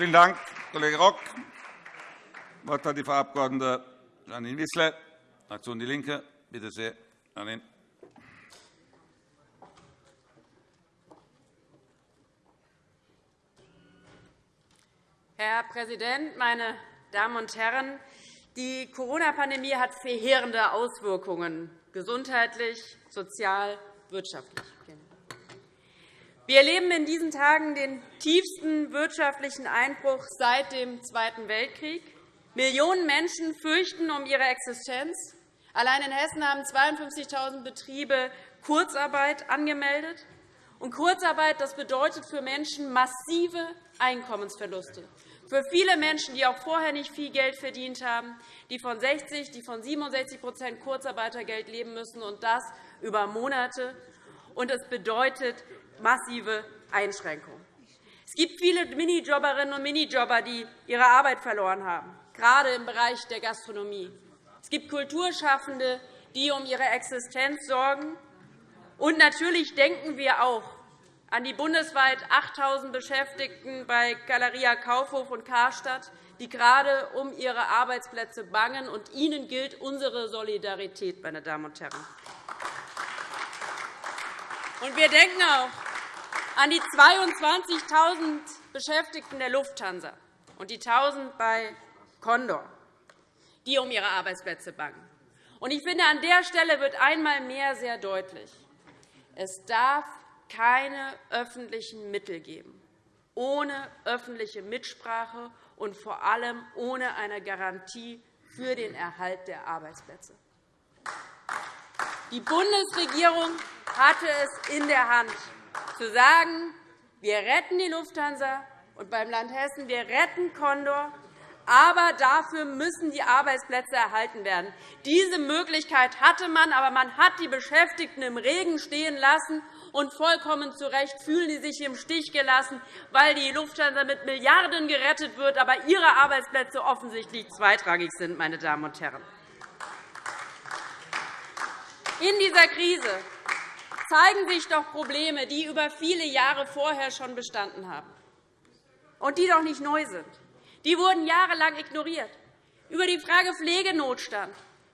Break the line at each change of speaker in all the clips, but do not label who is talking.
Vielen Dank, Kollege Rock. Das Wort hat die Frau Abg. Janine Wissler, Fraktion DIE LINKE. Bitte sehr, Janine.
Herr Präsident, meine Damen und Herren! Die Corona-Pandemie hat verheerende Auswirkungen gesundheitlich, sozial, wirtschaftlich. Wir erleben in diesen Tagen den tiefsten wirtschaftlichen Einbruch seit dem Zweiten Weltkrieg. Millionen Menschen fürchten um ihre Existenz. Allein in Hessen haben 52.000 Betriebe Kurzarbeit angemeldet. Und Kurzarbeit das bedeutet für Menschen massive Einkommensverluste. Für viele Menschen, die auch vorher nicht viel Geld verdient haben, die von 60, die von 67% Kurzarbeitergeld leben müssen, und das über Monate. Und es bedeutet massive Einschränkungen. Es gibt viele Minijobberinnen und Minijobber, die ihre Arbeit verloren haben, gerade im Bereich der Gastronomie. Es gibt Kulturschaffende, die um ihre Existenz sorgen. Und natürlich denken wir auch an die bundesweit 8.000 Beschäftigten bei Galeria Kaufhof und Karstadt, die gerade um ihre Arbeitsplätze bangen. Und ihnen gilt unsere Solidarität, meine Damen und Herren. Und wir denken auch an die 22.000 Beschäftigten der Lufthansa und die 1.000 bei Condor, die um ihre Arbeitsplätze bangen. Ich finde, an der Stelle wird einmal mehr sehr deutlich, es darf keine öffentlichen Mittel geben, ohne öffentliche Mitsprache und vor allem ohne eine Garantie für den Erhalt der Arbeitsplätze. Die Bundesregierung hatte es in der Hand, zu sagen, wir retten die Lufthansa und beim Land Hessen, wir retten Condor, aber dafür müssen die Arbeitsplätze erhalten werden. Diese Möglichkeit hatte man, aber man hat die Beschäftigten im Regen stehen lassen. Und vollkommen zu Recht fühlen sie sich im Stich gelassen, weil die Lufthansa mit Milliarden gerettet wird, aber ihre Arbeitsplätze offensichtlich zweitrangig sind. Meine Damen und Herren. In dieser Krise zeigen sich doch Probleme, die über viele Jahre vorher schon bestanden haben und die doch nicht neu sind. Die wurden jahrelang ignoriert. Über die Frage Pflegenotstand.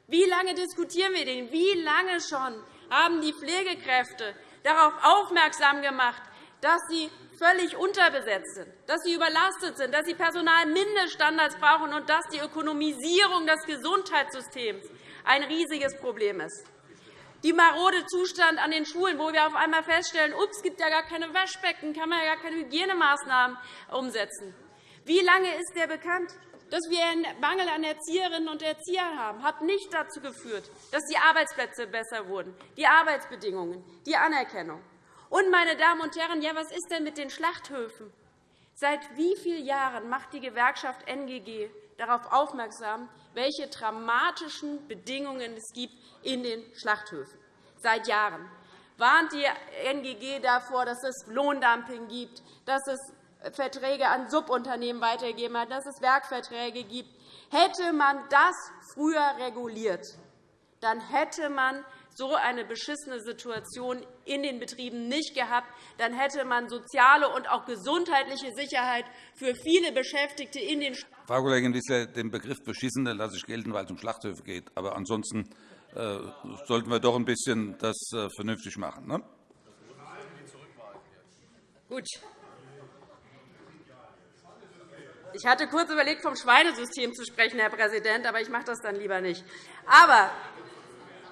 Wie lange diskutieren wir den? Wie lange schon haben die Pflegekräfte darauf aufmerksam gemacht, dass sie völlig unterbesetzt sind, dass sie überlastet sind, dass sie Personalmindeststandards brauchen und dass die Ökonomisierung des Gesundheitssystems ein riesiges Problem ist die marode Zustand an den Schulen, wo wir auf einmal feststellen, es gibt ja gar keine Waschbecken, kann man ja gar keine Hygienemaßnahmen umsetzen. Wie lange ist der bekannt? Dass wir einen Mangel an Erzieherinnen und Erziehern haben, hat nicht dazu geführt, dass die Arbeitsplätze besser wurden, die Arbeitsbedingungen, die Anerkennung. Und, meine Damen und Herren, ja, was ist denn mit den Schlachthöfen? Seit wie vielen Jahren macht die Gewerkschaft NGG darauf aufmerksam, welche dramatischen Bedingungen es gibt in den Schlachthöfen. Seit Jahren warnt die NGG davor, dass es Lohndumping gibt, dass es Verträge an Subunternehmen weitergegeben hat, dass es Werkverträge gibt. Hätte man das früher reguliert, dann hätte man so eine beschissene Situation in den Betrieben nicht gehabt. Dann hätte man soziale und auch gesundheitliche Sicherheit für viele Beschäftigte in den
Frau Kollegin Wissler, den Begriff Beschissene lasse ich gelten, weil es um Schlachthöfe geht. Aber ansonsten äh, sollten wir doch ein bisschen das äh, vernünftig machen. Ne?
Gut. Ich hatte kurz überlegt, vom Schweinesystem zu sprechen, Herr Präsident, aber ich mache das dann lieber nicht. Aber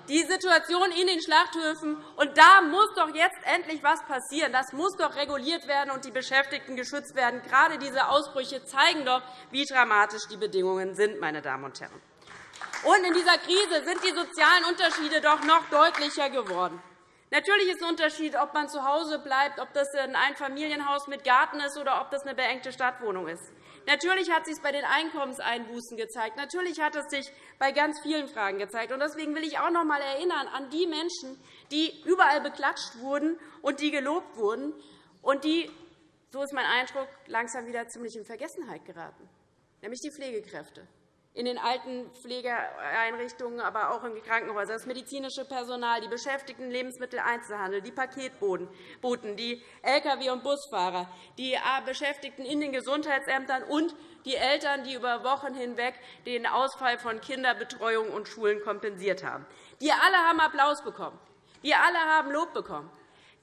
die Situation in den Schlachthöfen. Und da muss doch jetzt endlich etwas passieren. Das muss doch reguliert werden und die Beschäftigten geschützt werden. Gerade diese Ausbrüche zeigen doch, wie dramatisch die Bedingungen sind. Meine Damen und Herren. Und in dieser Krise sind die sozialen Unterschiede doch noch deutlicher geworden. Natürlich ist ein Unterschied, ob man zu Hause bleibt, ob das ein Einfamilienhaus mit Garten ist oder ob das eine beengte Stadtwohnung ist. Natürlich hat es sich bei den Einkommenseinbußen gezeigt. Natürlich hat es sich bei ganz vielen Fragen gezeigt. Deswegen will ich auch noch einmal erinnern an die Menschen, die überall beklatscht wurden und die gelobt wurden und die, so ist mein Eindruck, langsam wieder ziemlich in Vergessenheit geraten, nämlich die Pflegekräfte. In den Altenpflegeeinrichtungen, aber auch in den Krankenhäusern, das medizinische Personal, die Beschäftigten Lebensmitteleinzelhandel, die Paketboten, die Lkw- und Busfahrer, die Beschäftigten in den Gesundheitsämtern und die Eltern, die über Wochen hinweg den Ausfall von Kinderbetreuung und Schulen kompensiert haben. Die alle haben Applaus bekommen. Die alle haben Lob bekommen.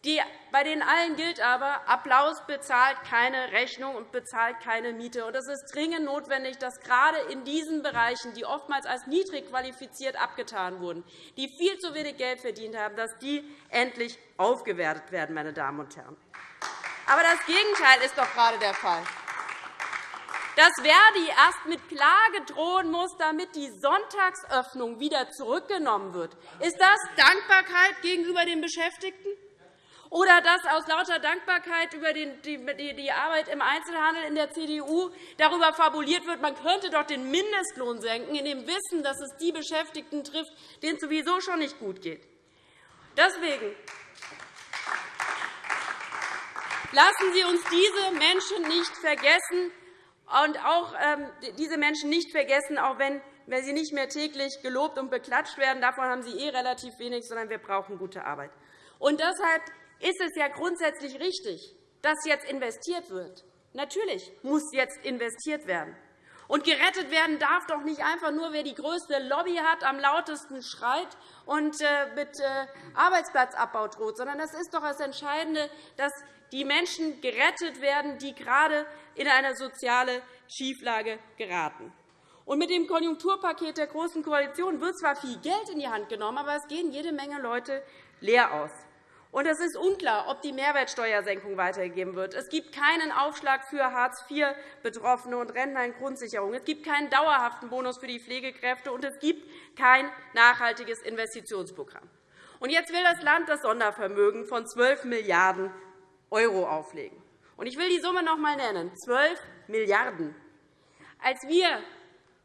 Die, bei denen allen gilt aber, Applaus bezahlt keine Rechnung und bezahlt keine Miete. Und es ist dringend notwendig, dass gerade in diesen Bereichen, die oftmals als niedrig qualifiziert abgetan wurden, die viel zu wenig Geld verdient haben, dass die endlich aufgewertet werden. Meine Damen und Herren. Aber das Gegenteil ist doch gerade der Fall dass Verdi erst mit Klage drohen muss, damit die Sonntagsöffnung wieder zurückgenommen wird. Ist das Dankbarkeit gegenüber den Beschäftigten? Oder dass aus lauter Dankbarkeit über die Arbeit im Einzelhandel in der CDU darüber fabuliert wird, man könnte doch den Mindestlohn senken, in dem Wissen, dass es die Beschäftigten trifft, denen es sowieso schon nicht gut geht. Deswegen lassen Sie uns diese Menschen nicht vergessen und auch ähm, diese Menschen nicht vergessen, auch wenn wenn sie nicht mehr täglich gelobt und beklatscht werden. Davon haben sie eh relativ wenig, sondern wir brauchen gute Arbeit. Und deshalb ist es ja grundsätzlich richtig, dass jetzt investiert wird. Natürlich muss jetzt investiert werden. Und gerettet werden darf doch nicht einfach nur, wer die größte Lobby hat, am lautesten schreit und äh, mit äh, Arbeitsplatzabbau droht, sondern das ist doch das Entscheidende, dass die Menschen gerettet werden, die gerade in eine soziale Schieflage geraten. Und mit dem Konjunkturpaket der Großen Koalition wird zwar viel Geld in die Hand genommen, aber es gehen jede Menge Leute leer aus. Und es ist unklar, ob die Mehrwertsteuersenkung weitergegeben wird. Es gibt keinen Aufschlag für Hartz-IV-Betroffene und Rentner in Grundsicherung. Es gibt keinen dauerhaften Bonus für die Pflegekräfte, und es gibt kein nachhaltiges Investitionsprogramm. Und jetzt will das Land das Sondervermögen von 12 Milliarden € auflegen. Und ich will die Summe noch einmal nennen. 12 Milliarden €. Als wir,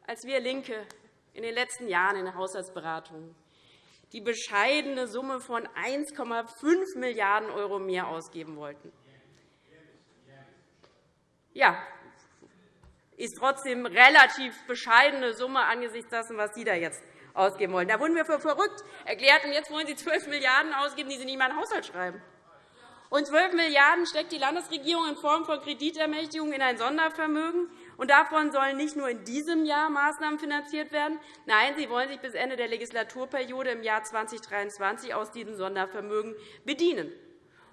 als wir LINKE in den letzten Jahren in der Haushaltsberatung die bescheidene Summe von 1,5 Milliarden € mehr ausgeben wollten. Ja, ist trotzdem eine relativ bescheidene Summe angesichts dessen, was Sie da jetzt ausgeben wollen. Da wurden wir für verrückt erklärt, und jetzt wollen Sie 12 Milliarden € ausgeben, die Sie nicht in den Haushalt schreiben. Und 12 Milliarden € steckt die Landesregierung in Form von Kreditermächtigung in ein Sondervermögen. Und davon sollen nicht nur in diesem Jahr Maßnahmen finanziert werden. Nein, Sie wollen sich bis Ende der Legislaturperiode im Jahr 2023 aus diesem Sondervermögen bedienen.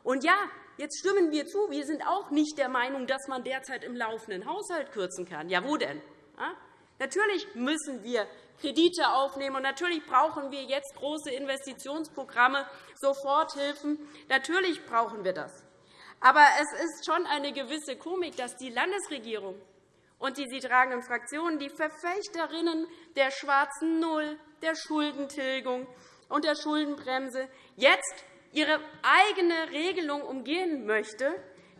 Und ja, jetzt stimmen wir zu. Wir sind auch nicht der Meinung, dass man derzeit im laufenden Haushalt kürzen kann. Ja, wo denn? Natürlich müssen wir Kredite aufnehmen, und natürlich brauchen wir jetzt große Investitionsprogramme, Soforthilfen. Natürlich brauchen wir das. Aber es ist schon eine gewisse Komik, dass die Landesregierung und die sie tragenden Fraktionen die Verfechterinnen der schwarzen Null, der Schuldentilgung und der Schuldenbremse jetzt ihre eigene Regelung umgehen möchte,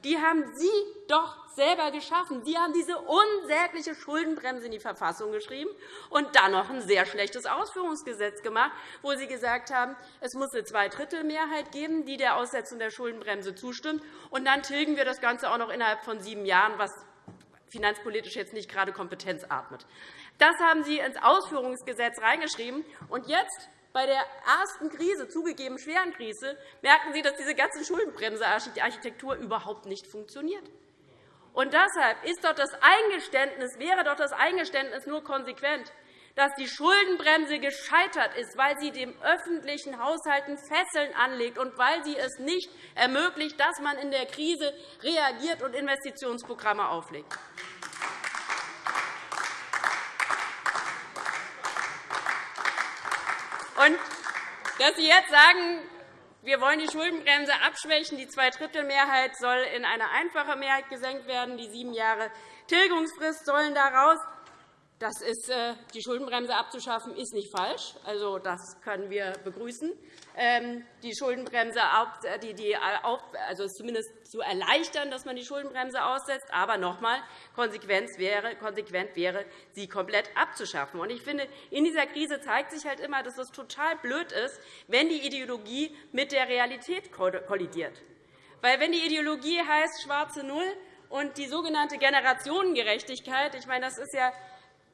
die haben Sie doch selber geschaffen. Sie haben diese unsägliche Schuldenbremse in die Verfassung geschrieben und dann noch ein sehr schlechtes Ausführungsgesetz gemacht, wo Sie gesagt haben, es muss eine Zweidrittelmehrheit geben, die der Aussetzung der Schuldenbremse zustimmt. Und dann tilgen wir das Ganze auch noch innerhalb von sieben Jahren, was finanzpolitisch jetzt nicht gerade Kompetenz atmet. Das haben Sie ins Ausführungsgesetz reingeschrieben. Und jetzt, bei der ersten Krise, zugegeben schweren Krise, merken Sie, dass diese ganze Schuldenbremse-Architektur überhaupt nicht funktioniert. Und deshalb ist doch das Eingeständnis, wäre doch das Eingeständnis nur konsequent, dass die Schuldenbremse gescheitert ist, weil sie dem öffentlichen Haushalten Fesseln anlegt und weil sie es nicht ermöglicht, dass man in der Krise reagiert und Investitionsprogramme auflegt. Und dass Sie jetzt sagen, wir wollen die Schuldenbremse abschwächen, die Zweidrittelmehrheit soll in eine einfache Mehrheit gesenkt werden, die sieben Jahre Tilgungsfrist sollen daraus. Das ist, äh, die Schuldenbremse abzuschaffen ist nicht falsch. Also, das können wir begrüßen. Ähm, die Schuldenbremse äh, die, die, also zumindest zu erleichtern, dass man die Schuldenbremse aussetzt. Aber noch einmal, konsequent wäre, konsequent wäre, sie komplett abzuschaffen. Und ich finde, in dieser Krise zeigt sich halt immer, dass es total blöd ist, wenn die Ideologie mit der Realität kollidiert. Weil, wenn die Ideologie heißt schwarze Null und die sogenannte Generationengerechtigkeit, ich meine, das ist ja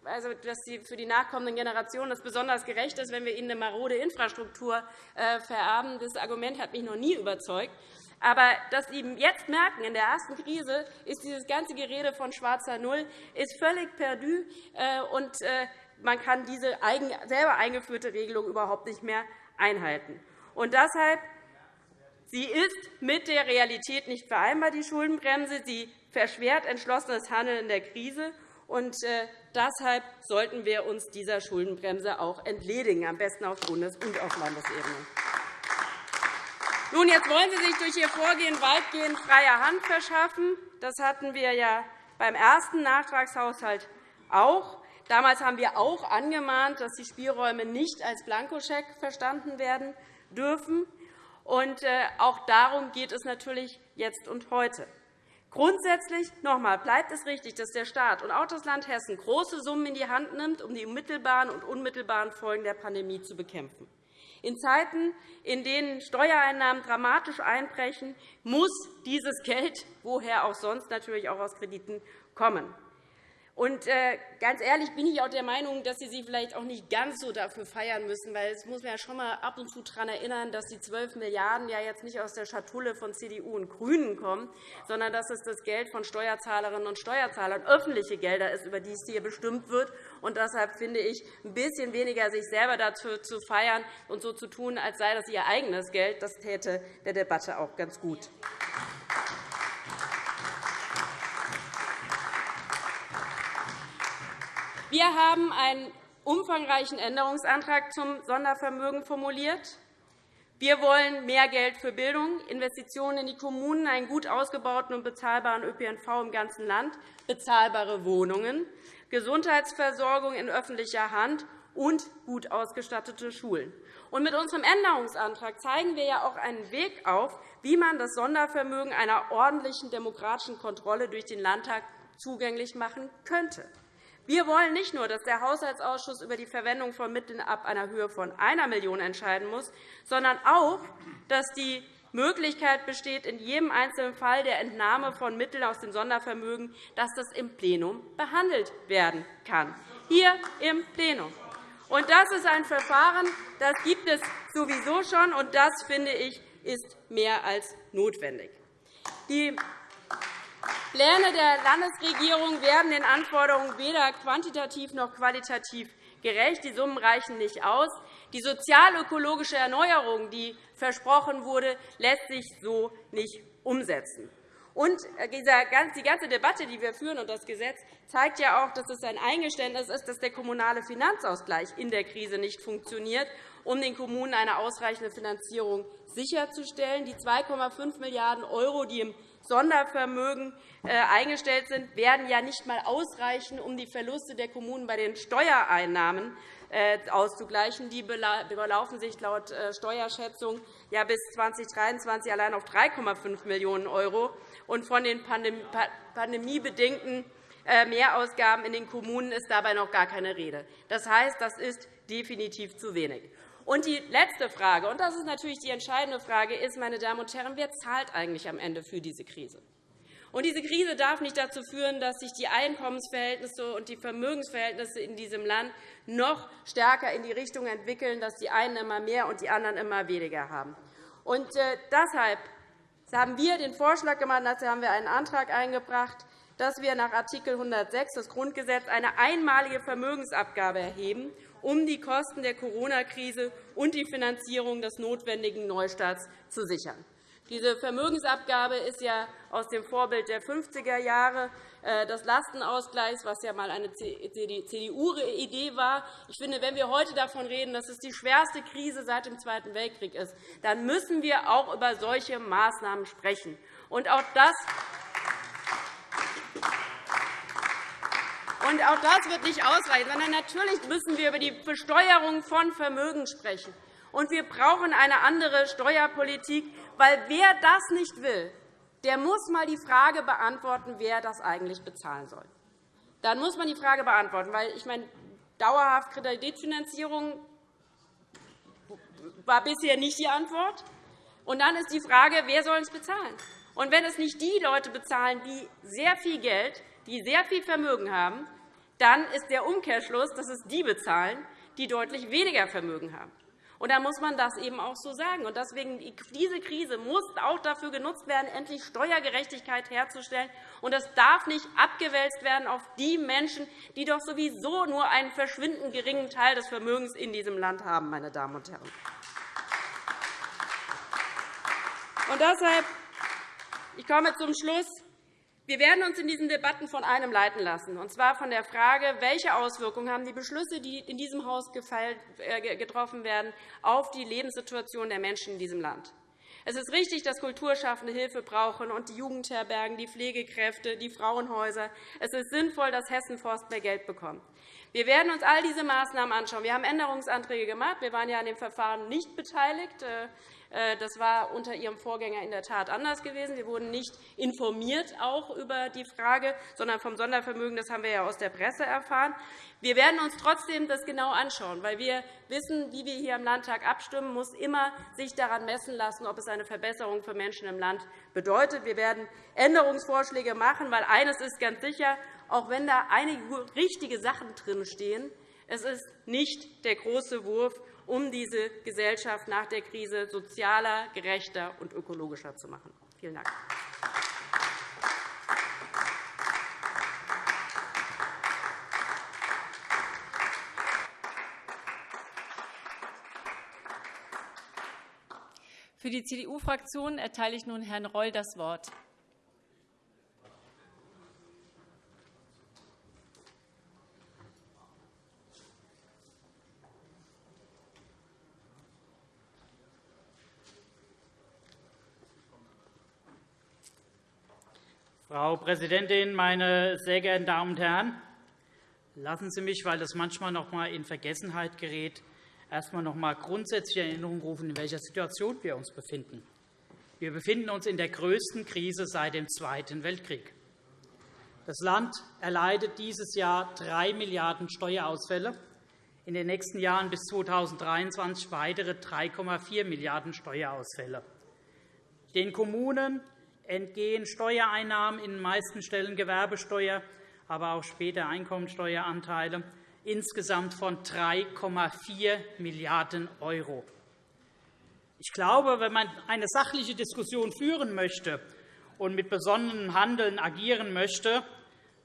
also, dass für die nachkommenden Generationen das besonders gerecht ist, wenn wir ihnen eine marode Infrastruktur äh, vererben. Das Argument hat mich noch nie überzeugt. Aber dass Sie jetzt merken, in der ersten Krise ist dieses ganze Gerede von schwarzer Null ist völlig perdu, äh, und äh, man kann diese selber eingeführte Regelung überhaupt nicht mehr einhalten. Und deshalb Sie ist mit der Realität nicht vereinbar, die Schuldenbremse. Sie verschwert entschlossenes Handeln in der Krise. Und äh, deshalb sollten wir uns dieser Schuldenbremse auch entledigen, am besten auf Bundes- und auf Landesebene. Nun, jetzt wollen Sie sich durch Ihr Vorgehen weitgehend freie Hand verschaffen. Das hatten wir ja beim ersten Nachtragshaushalt auch. Damals haben wir auch angemahnt, dass die Spielräume nicht als Blankoscheck verstanden werden dürfen. Und äh, auch darum geht es natürlich jetzt und heute. Grundsätzlich noch einmal, bleibt es richtig, dass der Staat und auch das Land Hessen große Summen in die Hand nimmt, um die mittelbaren und unmittelbaren Folgen der Pandemie zu bekämpfen. In Zeiten, in denen Steuereinnahmen dramatisch einbrechen, muss dieses Geld, woher auch sonst, natürlich auch aus Krediten kommen. Und äh, ganz ehrlich bin ich auch der Meinung, dass Sie sich vielleicht auch nicht ganz so dafür feiern müssen, weil es muss man ja schon einmal ab und zu daran erinnern, dass die 12 Milliarden € ja jetzt nicht aus der Schatulle von CDU und GRÜNEN kommen, sondern dass es das Geld von Steuerzahlerinnen und Steuerzahlern, öffentliche Gelder ist, über die es hier bestimmt wird. Und deshalb finde ich, ein bisschen weniger sich selber dazu zu feiern und so zu tun, als sei das ihr eigenes Geld, das täte der Debatte auch ganz gut. Wir haben einen umfangreichen Änderungsantrag zum Sondervermögen formuliert. Wir wollen mehr Geld für Bildung, Investitionen in die Kommunen, einen gut ausgebauten und bezahlbaren ÖPNV im ganzen Land, bezahlbare Wohnungen, Gesundheitsversorgung in öffentlicher Hand und gut ausgestattete Schulen. mit unserem Änderungsantrag zeigen wir ja auch einen Weg auf, wie man das Sondervermögen einer ordentlichen demokratischen Kontrolle durch den Landtag zugänglich machen könnte. Wir wollen nicht nur, dass der Haushaltsausschuss über die Verwendung von Mitteln ab einer Höhe von 1 Million € entscheiden muss, sondern auch, dass die Möglichkeit besteht, in jedem einzelnen Fall der Entnahme von Mitteln aus dem Sondervermögen, dass das im Plenum behandelt werden kann. Hier im Plenum. Und das ist ein Verfahren, das gibt es sowieso schon, und das, finde ich, ist mehr als notwendig. Die Pläne der Landesregierung werden den Anforderungen weder quantitativ noch qualitativ gerecht. Die Summen reichen nicht aus. Die sozialökologische Erneuerung, die versprochen wurde, lässt sich so nicht umsetzen. Und äh, die ganze Debatte, die wir führen, und das Gesetz zeigt ja auch, dass es ein Eingeständnis ist, dass der kommunale Finanzausgleich in der Krise nicht funktioniert, um den Kommunen eine ausreichende Finanzierung sicherzustellen. Die 2,5 Milliarden €, die im Sondervermögen äh, eingestellt sind, werden ja nicht einmal ausreichen, um die Verluste der Kommunen bei den Steuereinnahmen äh, auszugleichen. Die belaufen sich laut äh, Steuerschätzung ja bis 2023 allein auf 3,5 Millionen €. Und von den pandemiebedingten Mehrausgaben in den Kommunen ist dabei noch gar keine Rede. Das heißt, das ist definitiv zu wenig. Und die letzte Frage, und das ist natürlich die entscheidende Frage, ist, meine Damen und Herren, wer zahlt eigentlich am Ende für diese Krise? Und diese Krise darf nicht dazu führen, dass sich die Einkommensverhältnisse und die Vermögensverhältnisse in diesem Land noch stärker in die Richtung entwickeln, dass die einen immer mehr und die anderen immer weniger haben. Und äh, deshalb haben wir den Vorschlag gemacht, dazu haben wir einen Antrag eingebracht, dass wir nach Art. 106 des Grundgesetzes eine einmalige Vermögensabgabe erheben um die Kosten der Corona-Krise und die Finanzierung des notwendigen Neustarts zu sichern. Diese Vermögensabgabe ist ja aus dem Vorbild der 50er Jahre äh, des Lastenausgleichs, was ja einmal eine CDU-Idee war. Ich finde, wenn wir heute davon reden, dass es die schwerste Krise seit dem Zweiten Weltkrieg ist, dann müssen wir auch über solche Maßnahmen sprechen. Und auch das Und auch das wird nicht ausreichen, sondern natürlich müssen wir über die Besteuerung von Vermögen sprechen. Und wir brauchen eine andere Steuerpolitik, weil wer das nicht will, der muss einmal die Frage beantworten, wer das eigentlich bezahlen soll. Dann muss man die Frage beantworten, weil ich meine, dauerhaft Kreditfinanzierung war bisher nicht die Antwort. Und dann ist die Frage, wer soll es bezahlen? Und wenn es nicht die Leute bezahlen, die sehr viel Geld, die sehr viel Vermögen haben, dann ist der Umkehrschluss, dass es die bezahlen, die deutlich weniger Vermögen haben. Und da muss man das eben auch so sagen. Und deswegen, diese Krise muss auch dafür genutzt werden, endlich Steuergerechtigkeit herzustellen. Und das darf nicht abgewälzt werden auf die Menschen, die doch sowieso nur einen verschwindend geringen Teil des Vermögens in diesem Land haben. Meine Damen und Herren. Und deshalb, ich komme zum Schluss. Wir werden uns in diesen Debatten von einem leiten lassen, und zwar von der Frage, welche Auswirkungen haben die Beschlüsse, die in diesem Haus äh, getroffen werden, auf die Lebenssituation der Menschen in diesem Land. Es ist richtig, dass Kulturschaffende Hilfe brauchen und die Jugendherbergen, die Pflegekräfte, die Frauenhäuser. Es ist sinnvoll, dass Hessen Forst mehr Geld bekommt. Wir werden uns all diese Maßnahmen anschauen. Wir haben Änderungsanträge gemacht. Wir waren ja an dem Verfahren nicht beteiligt. Äh, das war unter Ihrem Vorgänger in der Tat anders gewesen. Wir wurden nicht informiert auch über die Frage, sondern vom Sondervermögen. Das haben wir ja aus der Presse erfahren. Wir werden uns trotzdem das genau anschauen, weil wir wissen, wie wir hier im Landtag abstimmen, muss immer sich daran messen lassen, ob es eine Verbesserung für Menschen im Land bedeutet. Wir werden Änderungsvorschläge machen, weil eines ist ganz sicher, auch wenn da einige richtige Sachen drinstehen, es ist nicht der große Wurf, um diese Gesellschaft nach der Krise sozialer, gerechter und ökologischer zu machen. Vielen Dank.
Für die CDU-Fraktion erteile ich nun Herrn Reul das Wort.
Frau Präsidentin, meine sehr geehrten Damen und Herren! Lassen Sie mich, weil das manchmal noch einmal in Vergessenheit gerät, erst einmal noch einmal grundsätzlich in Erinnerung rufen, in welcher Situation wir uns befinden. Wir befinden uns in der größten Krise seit dem Zweiten Weltkrieg. Das Land erleidet dieses Jahr 3 Milliarden € Steuerausfälle, in den nächsten Jahren bis 2023 weitere 3,4 Milliarden € Steuerausfälle. Den Kommunen entgehen Steuereinnahmen, in den meisten Stellen Gewerbesteuer, aber auch später Einkommensteueranteile, insgesamt von 3,4 Milliarden €. Ich glaube, wenn man eine sachliche Diskussion führen möchte und mit besonnenem Handeln agieren möchte,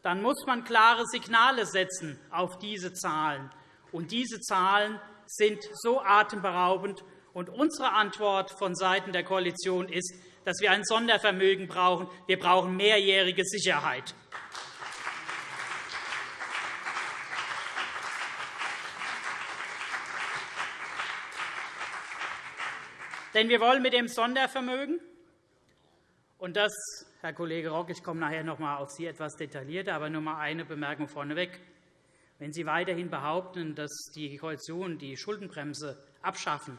dann muss man klare Signale setzen auf diese Zahlen. Und diese Zahlen sind so atemberaubend. Und unsere Antwort vonseiten der Koalition ist, dass wir ein Sondervermögen brauchen. Wir brauchen mehrjährige Sicherheit. Denn wir wollen mit dem Sondervermögen, und das, Herr Kollege Rock, ich komme nachher noch einmal auf Sie etwas detaillierter, aber nur einmal eine Bemerkung vorneweg. Wenn Sie weiterhin behaupten, dass die Koalition die Schuldenbremse abschaffen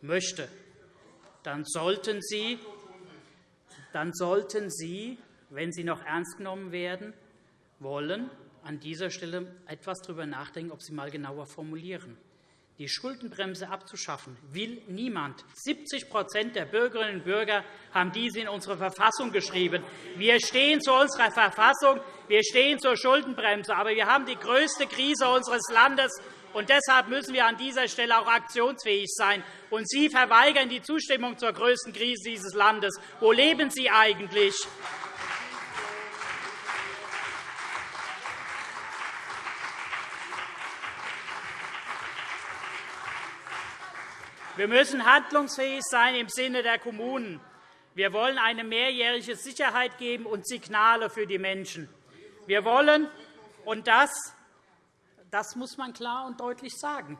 möchte, dann sollten Sie dann sollten Sie, wenn Sie noch ernst genommen werden wollen, an dieser Stelle etwas darüber nachdenken, ob Sie einmal genauer formulieren. Die Schuldenbremse abzuschaffen will niemand. 70% der Bürgerinnen und Bürger haben dies in unsere Verfassung geschrieben. Wir stehen zu unserer Verfassung, wir stehen zur Schuldenbremse. Aber wir haben die größte Krise unseres Landes und deshalb müssen wir an dieser Stelle auch aktionsfähig sein. Und Sie verweigern die Zustimmung zur größten Krise dieses Landes. Wo leben Sie eigentlich? Wir müssen handlungsfähig sein im Sinne der Kommunen. Wir wollen eine mehrjährige Sicherheit geben und Signale für die Menschen. Wir wollen, und das das muss man klar und deutlich sagen.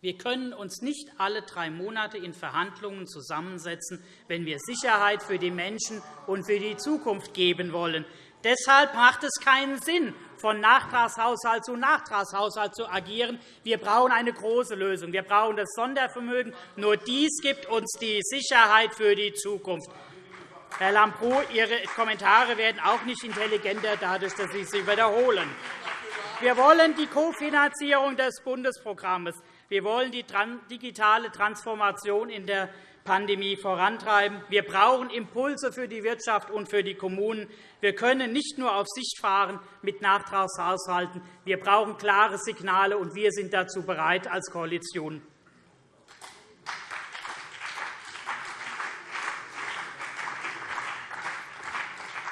Wir können uns nicht alle drei Monate in Verhandlungen zusammensetzen, wenn wir Sicherheit für die Menschen und für die Zukunft geben wollen. Deshalb macht es keinen Sinn, von Nachtragshaushalt zu Nachtragshaushalt zu agieren. Wir brauchen eine große Lösung. Wir brauchen das Sondervermögen. Nur dies gibt uns die Sicherheit für die Zukunft. Herr Lambrou, Ihre Kommentare werden auch nicht intelligenter, dadurch, dass Sie sie wiederholen. Wir wollen die Kofinanzierung des Bundesprogramms. Wir wollen die digitale Transformation in der Pandemie vorantreiben. Wir brauchen Impulse für die Wirtschaft und für die Kommunen. Wir können nicht nur auf Sicht fahren mit Nachtragshaushalten. Wir brauchen klare Signale, und wir sind dazu bereit als Koalition.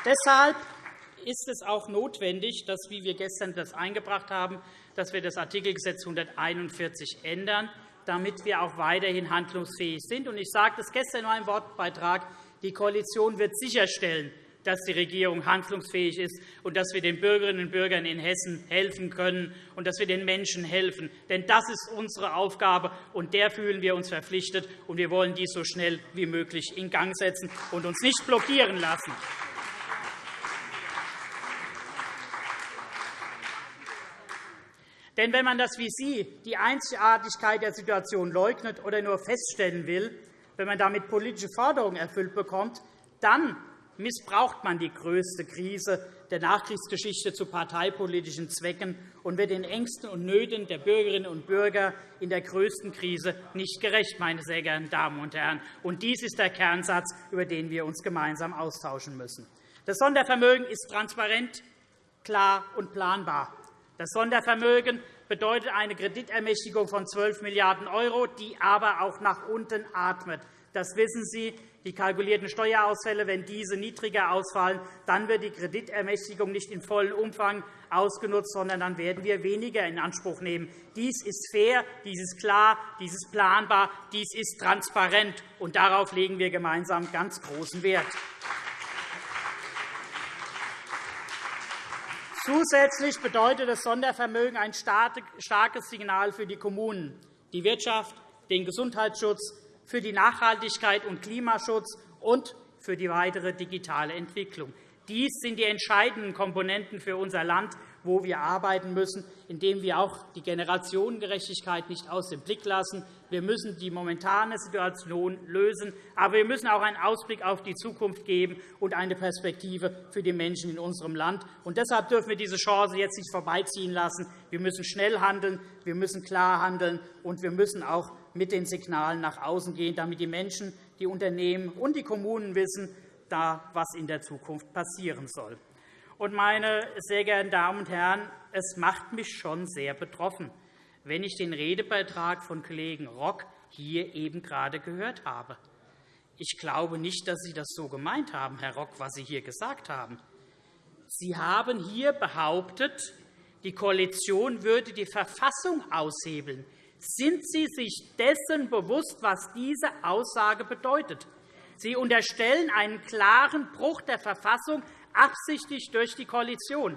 Deshalb ist es auch notwendig, dass, wie wir gestern das eingebracht haben, dass wir das Artikelgesetz 141 ändern, damit wir auch weiterhin handlungsfähig sind. Ich sagte es gestern in meinem Wortbeitrag. Die Koalition wird sicherstellen, dass die Regierung handlungsfähig ist und dass wir den Bürgerinnen und Bürgern in Hessen helfen können und dass wir den Menschen helfen. Denn das ist unsere Aufgabe, und der fühlen wir uns verpflichtet. Und wir wollen dies so schnell wie möglich in Gang setzen und uns nicht blockieren lassen. Denn wenn man das wie Sie, die Einzigartigkeit der Situation leugnet oder nur feststellen will, wenn man damit politische Forderungen erfüllt bekommt, dann missbraucht man die größte Krise der Nachkriegsgeschichte zu parteipolitischen Zwecken und wird den Ängsten und Nöten der Bürgerinnen und Bürger in der größten Krise nicht gerecht, meine sehr geehrten Damen und Herren. Und dies ist der Kernsatz, über den wir uns gemeinsam austauschen müssen. Das Sondervermögen ist transparent, klar und planbar. Das Sondervermögen bedeutet eine Kreditermächtigung von 12 Milliarden €, die aber auch nach unten atmet. Das wissen Sie. Die kalkulierten Steuerausfälle, wenn diese niedriger ausfallen, dann wird die Kreditermächtigung nicht in vollem Umfang ausgenutzt, sondern dann werden wir weniger in Anspruch nehmen. Dies ist fair, dies ist klar, dies ist planbar, dies ist transparent, und darauf legen wir gemeinsam ganz großen Wert. Zusätzlich bedeutet das Sondervermögen ein starkes Signal für die Kommunen, die Wirtschaft, den Gesundheitsschutz, für die Nachhaltigkeit und Klimaschutz und für die weitere digitale Entwicklung. Dies sind die entscheidenden Komponenten für unser Land, wo wir arbeiten müssen, indem wir auch die Generationengerechtigkeit nicht aus dem Blick lassen. Wir müssen die momentane Situation lösen, aber wir müssen auch einen Ausblick auf die Zukunft geben und eine Perspektive für die Menschen in unserem Land. Und deshalb dürfen wir diese Chance jetzt nicht vorbeiziehen lassen. Wir müssen schnell handeln, wir müssen klar handeln, und wir müssen auch mit den Signalen nach außen gehen, damit die Menschen, die Unternehmen und die Kommunen wissen, was in der Zukunft passieren soll. Und, meine sehr geehrten Damen und Herren, es macht mich schon sehr betroffen, wenn ich den Redebeitrag von Kollegen Rock hier eben gerade gehört habe. Ich glaube nicht, dass Sie das so gemeint haben, Herr Rock, was Sie hier gesagt haben. Sie haben hier behauptet, die Koalition würde die Verfassung aushebeln. Sind Sie sich dessen bewusst, was diese Aussage bedeutet? Sie unterstellen einen klaren Bruch der Verfassung absichtlich durch die Koalition.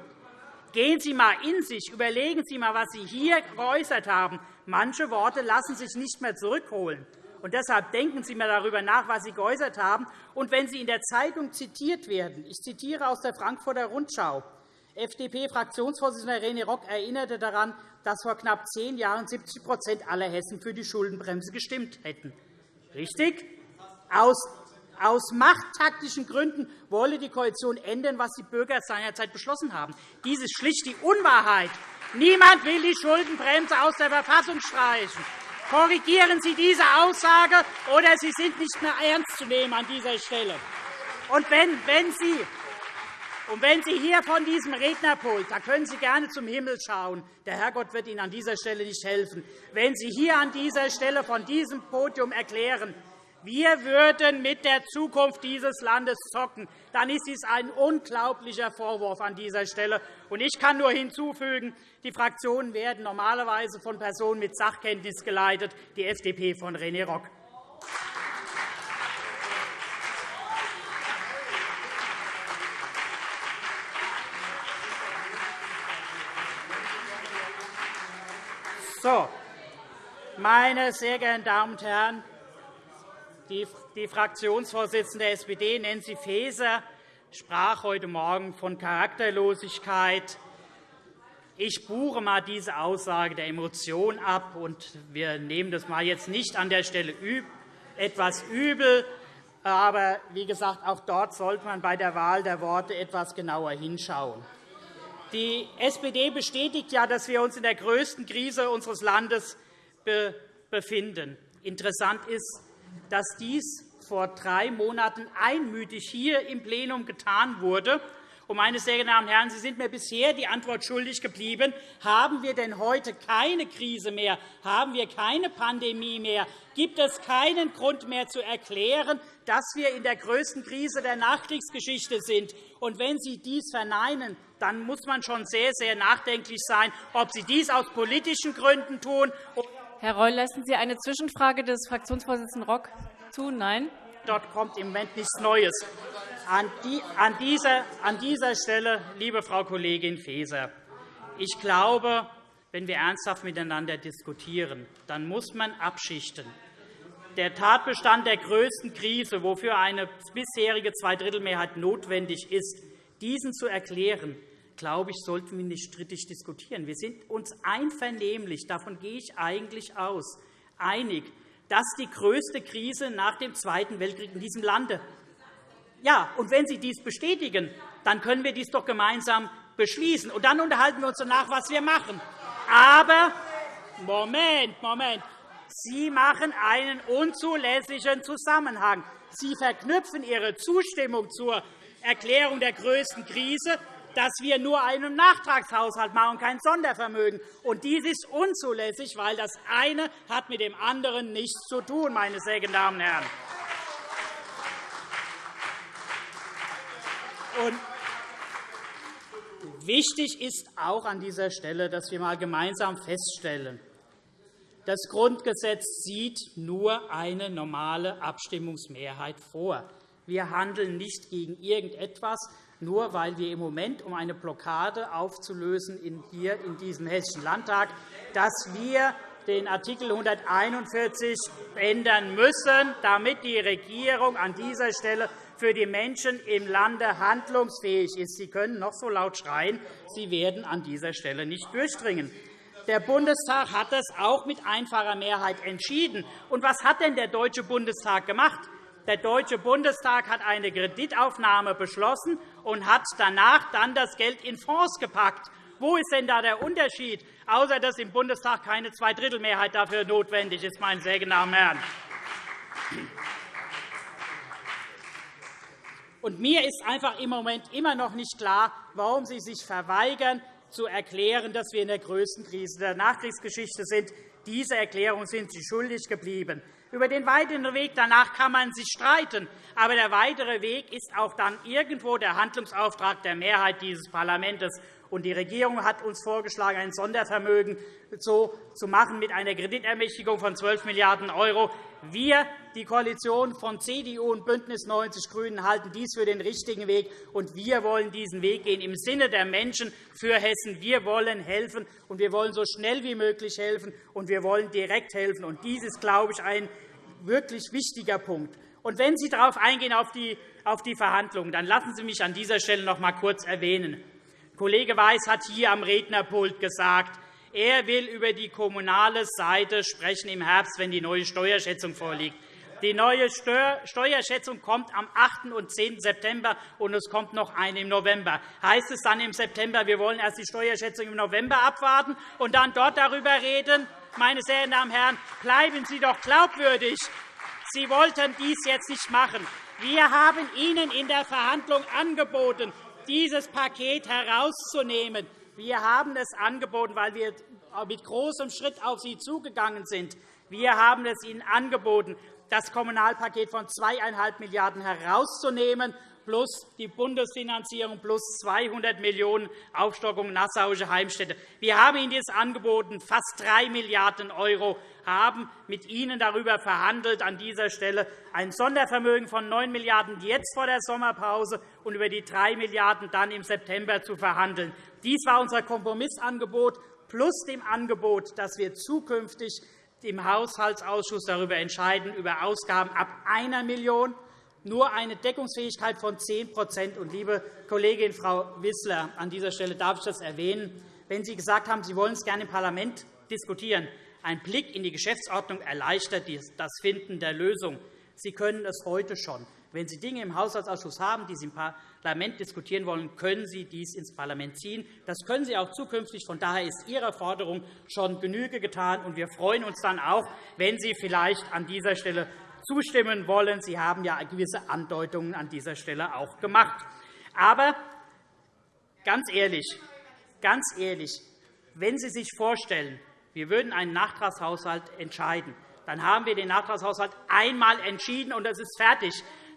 Gehen Sie einmal in sich, überlegen Sie einmal, was Sie hier geäußert haben. Manche Worte lassen sich nicht mehr zurückholen. Und deshalb denken Sie einmal darüber nach, was Sie geäußert haben. Und wenn Sie in der Zeitung zitiert werden, ich zitiere aus der Frankfurter Rundschau, FDP-Fraktionsvorsitzender René Rock erinnerte daran, dass vor knapp zehn Jahren 70% aller Hessen für die Schuldenbremse gestimmt hätten. Richtig? Aus aus machttaktischen Gründen wolle die Koalition ändern, was die Bürger seinerzeit beschlossen haben. Dies ist schlicht die Unwahrheit. Niemand will die Schuldenbremse aus der Verfassung streichen. Korrigieren Sie diese Aussage, oder Sie sind nicht mehr ernst zu nehmen an dieser Stelle. Und wenn, wenn Sie und wenn Sie hier von diesem Rednerpult, da können Sie gerne zum Himmel schauen, der Herrgott wird Ihnen an dieser Stelle nicht helfen, wenn Sie hier an dieser Stelle von diesem Podium erklären, wir würden mit der Zukunft dieses Landes zocken, dann ist dies ein unglaublicher Vorwurf an dieser Stelle. Ich kann nur hinzufügen, die Fraktionen werden normalerweise von Personen mit Sachkenntnis geleitet, die FDP von René Rock. So, meine sehr geehrten Damen und Herren, die Fraktionsvorsitzende der SPD, Nancy Faeser, sprach heute Morgen von Charakterlosigkeit. Ich buche einmal diese Aussage der Emotion ab, und wir nehmen das mal jetzt nicht an der Stelle etwas übel. Aber wie gesagt, auch dort sollte man bei der Wahl der Worte etwas genauer hinschauen. Die SPD bestätigt ja, dass wir uns in der größten Krise unseres Landes befinden. Interessant ist, dass dies vor drei Monaten einmütig hier im Plenum getan wurde. Und, meine sehr geehrten Damen und Herren, Sie sind mir bisher die Antwort schuldig geblieben. Haben wir denn heute keine Krise mehr? Haben wir keine Pandemie mehr? Gibt es keinen Grund mehr zu erklären, dass wir in der größten Krise der Nachkriegsgeschichte sind? Und wenn Sie dies verneinen, dann muss man schon sehr, sehr nachdenklich sein, ob Sie dies aus politischen Gründen tun.
Herr Reul, lassen Sie eine Zwischenfrage des Fraktionsvorsitzenden Rock zu? Nein?
Dort kommt im Moment nichts Neues. An, dieser, an dieser Stelle, liebe Frau Kollegin Faeser, ich glaube, wenn wir ernsthaft miteinander diskutieren, dann muss man abschichten. Der Tatbestand der größten Krise, wofür eine bisherige Zweidrittelmehrheit notwendig ist, diesen zu erklären, glaube ich, sollten wir nicht strittig diskutieren. Wir sind uns einvernehmlich, davon gehe ich eigentlich aus, einig, dass die größte Krise nach dem Zweiten Weltkrieg in diesem Lande ja, und wenn Sie dies bestätigen, dann können wir dies doch gemeinsam beschließen. Und dann unterhalten wir uns danach, was wir machen. Aber Moment, Moment. Sie machen einen unzulässigen Zusammenhang. Sie verknüpfen Ihre Zustimmung zur Erklärung der größten Krise dass wir nur einen Nachtragshaushalt machen, kein Sondervermögen. Und dies ist unzulässig, weil das eine hat mit dem anderen nichts zu tun, meine sehr geehrten Damen und Herren. Und wichtig ist auch an dieser Stelle, dass wir einmal gemeinsam feststellen, das Grundgesetz sieht nur eine normale Abstimmungsmehrheit vor. Wir handeln nicht gegen irgendetwas, nur weil wir im Moment, um eine Blockade aufzulösen hier in diesem Hessischen Landtag, dass wir den Artikel 141 ändern müssen, damit die Regierung an dieser Stelle für die Menschen im Lande handlungsfähig ist. Sie können noch so laut schreien, Sie werden an dieser Stelle nicht durchdringen. Der Bundestag hat das auch mit einfacher Mehrheit entschieden. Und was hat denn der Deutsche Bundestag gemacht? Der Deutsche Bundestag hat eine Kreditaufnahme beschlossen und hat danach dann das Geld in Fonds gepackt. Wo ist denn da der Unterschied, außer dass im Bundestag keine Zweidrittelmehrheit dafür notwendig ist, meine sehr und Herren? Und mir ist einfach im Moment immer noch nicht klar, warum Sie sich verweigern, zu erklären, dass wir in der größten Krise der Nachkriegsgeschichte sind. Diese Erklärung sind Sie schuldig geblieben. Über den weiteren Weg danach kann man sich streiten. Aber der weitere Weg ist auch dann irgendwo der Handlungsauftrag der Mehrheit dieses Parlaments. Und die Regierung hat uns vorgeschlagen, ein Sondervermögen so zu machen mit einer Kreditermächtigung von 12 Milliarden €. Wir, die Koalition von CDU und BÜNDNIS 90 die GRÜNEN, halten dies für den richtigen Weg, und wir wollen diesen Weg gehen im Sinne der Menschen für Hessen. Wir wollen helfen, und wir wollen so schnell wie möglich helfen, und wir wollen direkt helfen. Und dies ist, glaube ich, ein wirklich wichtiger Punkt. Und wenn Sie darauf eingehen, auf die, auf die Verhandlungen, dann lassen Sie mich an dieser Stelle noch einmal kurz erwähnen. Kollege Weiß hat hier am Rednerpult gesagt, er will über die kommunale Seite sprechen im Herbst, wenn die neue Steuerschätzung vorliegt. Die neue Steuerschätzung kommt am 8. und 10. September, und es kommt noch eine im November. Heißt es dann im September, wir wollen erst die Steuerschätzung im November abwarten und dann dort darüber reden? Meine sehr Damen und Herren, bleiben Sie doch glaubwürdig. Sie wollten dies jetzt nicht machen. Wir haben Ihnen in der Verhandlung angeboten, dieses Paket herauszunehmen. Wir haben es angeboten, weil wir mit großem Schritt auf Sie zugegangen sind. Wir haben es Ihnen angeboten, das Kommunalpaket von 2,5 Milliarden € herauszunehmen, plus die Bundesfinanzierung plus 200 Millionen € Aufstockung Nassauische Heimstätte. Wir haben Ihnen das angeboten, fast 3 Milliarden € haben mit Ihnen darüber verhandelt, an dieser Stelle ein Sondervermögen von 9 Milliarden € jetzt vor der Sommerpause und über die 3 Milliarden € dann im September zu verhandeln. Dies war unser Kompromissangebot plus dem Angebot, dass wir zukünftig im Haushaltsausschuss darüber entscheiden, über Ausgaben ab 1 Million € nur eine Deckungsfähigkeit von 10 Und, liebe Kollegin Frau Wissler, an dieser Stelle darf ich das erwähnen. Wenn Sie gesagt haben, Sie wollen es gerne im Parlament diskutieren, ein Blick in die Geschäftsordnung erleichtert das Finden der Lösung. Sie können es heute schon. Wenn Sie Dinge im Haushaltsausschuss haben, die Sie im Parlament diskutieren wollen, können Sie dies ins Parlament ziehen. Das können Sie auch zukünftig. Von daher ist Ihrer Forderung schon Genüge getan. Und wir freuen uns dann auch, wenn Sie vielleicht an dieser Stelle zustimmen wollen. Sie haben ja gewisse Andeutungen an dieser Stelle auch gemacht. Aber ganz ehrlich, ganz ehrlich, wenn Sie sich vorstellen, wir würden einen Nachtragshaushalt entscheiden, dann haben wir den Nachtragshaushalt einmal entschieden, und es ist fertig.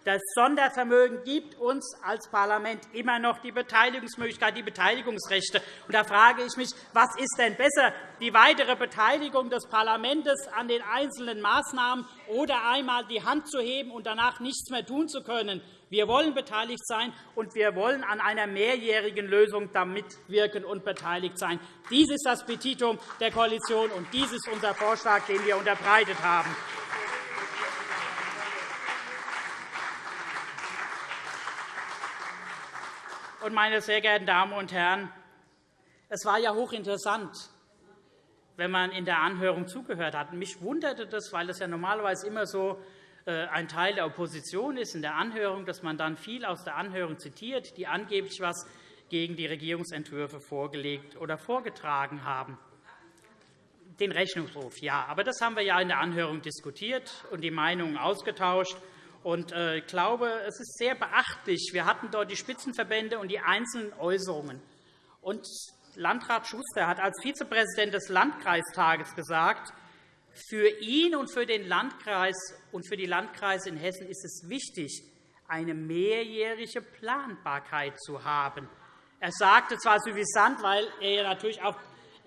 Das Sondervermögen gibt uns als Parlament immer noch die Beteiligungsmöglichkeit, die Beteiligungsrechte. Und da frage ich mich, was ist denn besser, die weitere Beteiligung des Parlaments an den einzelnen Maßnahmen oder einmal die Hand zu heben und danach nichts mehr tun zu können? Wir wollen beteiligt sein, und wir wollen an einer mehrjährigen Lösung mitwirken und beteiligt sein. Dies ist das Petitum der Koalition, und dies ist unser Vorschlag, den wir unterbreitet haben. Meine sehr geehrten Damen und Herren, es war ja hochinteressant, wenn man in der Anhörung zugehört hat. Mich wunderte das, weil es ja normalerweise immer so äh, ein Teil der Opposition ist in der Anhörung, dass man dann viel aus der Anhörung zitiert, die angeblich etwas gegen die Regierungsentwürfe vorgelegt oder vorgetragen haben. Den Rechnungshof, ja. Aber das haben wir ja in der Anhörung diskutiert und die Meinungen ausgetauscht. Und äh, ich glaube, es ist sehr beachtlich. Wir hatten dort die Spitzenverbände und die einzelnen Äußerungen. Und Landrat Schuster hat als Vizepräsident des Landkreistages gesagt, für ihn und für den Landkreis und für die Landkreise in Hessen ist es wichtig, eine mehrjährige Planbarkeit zu haben. Er sagte zwar suffisant, weil er natürlich auch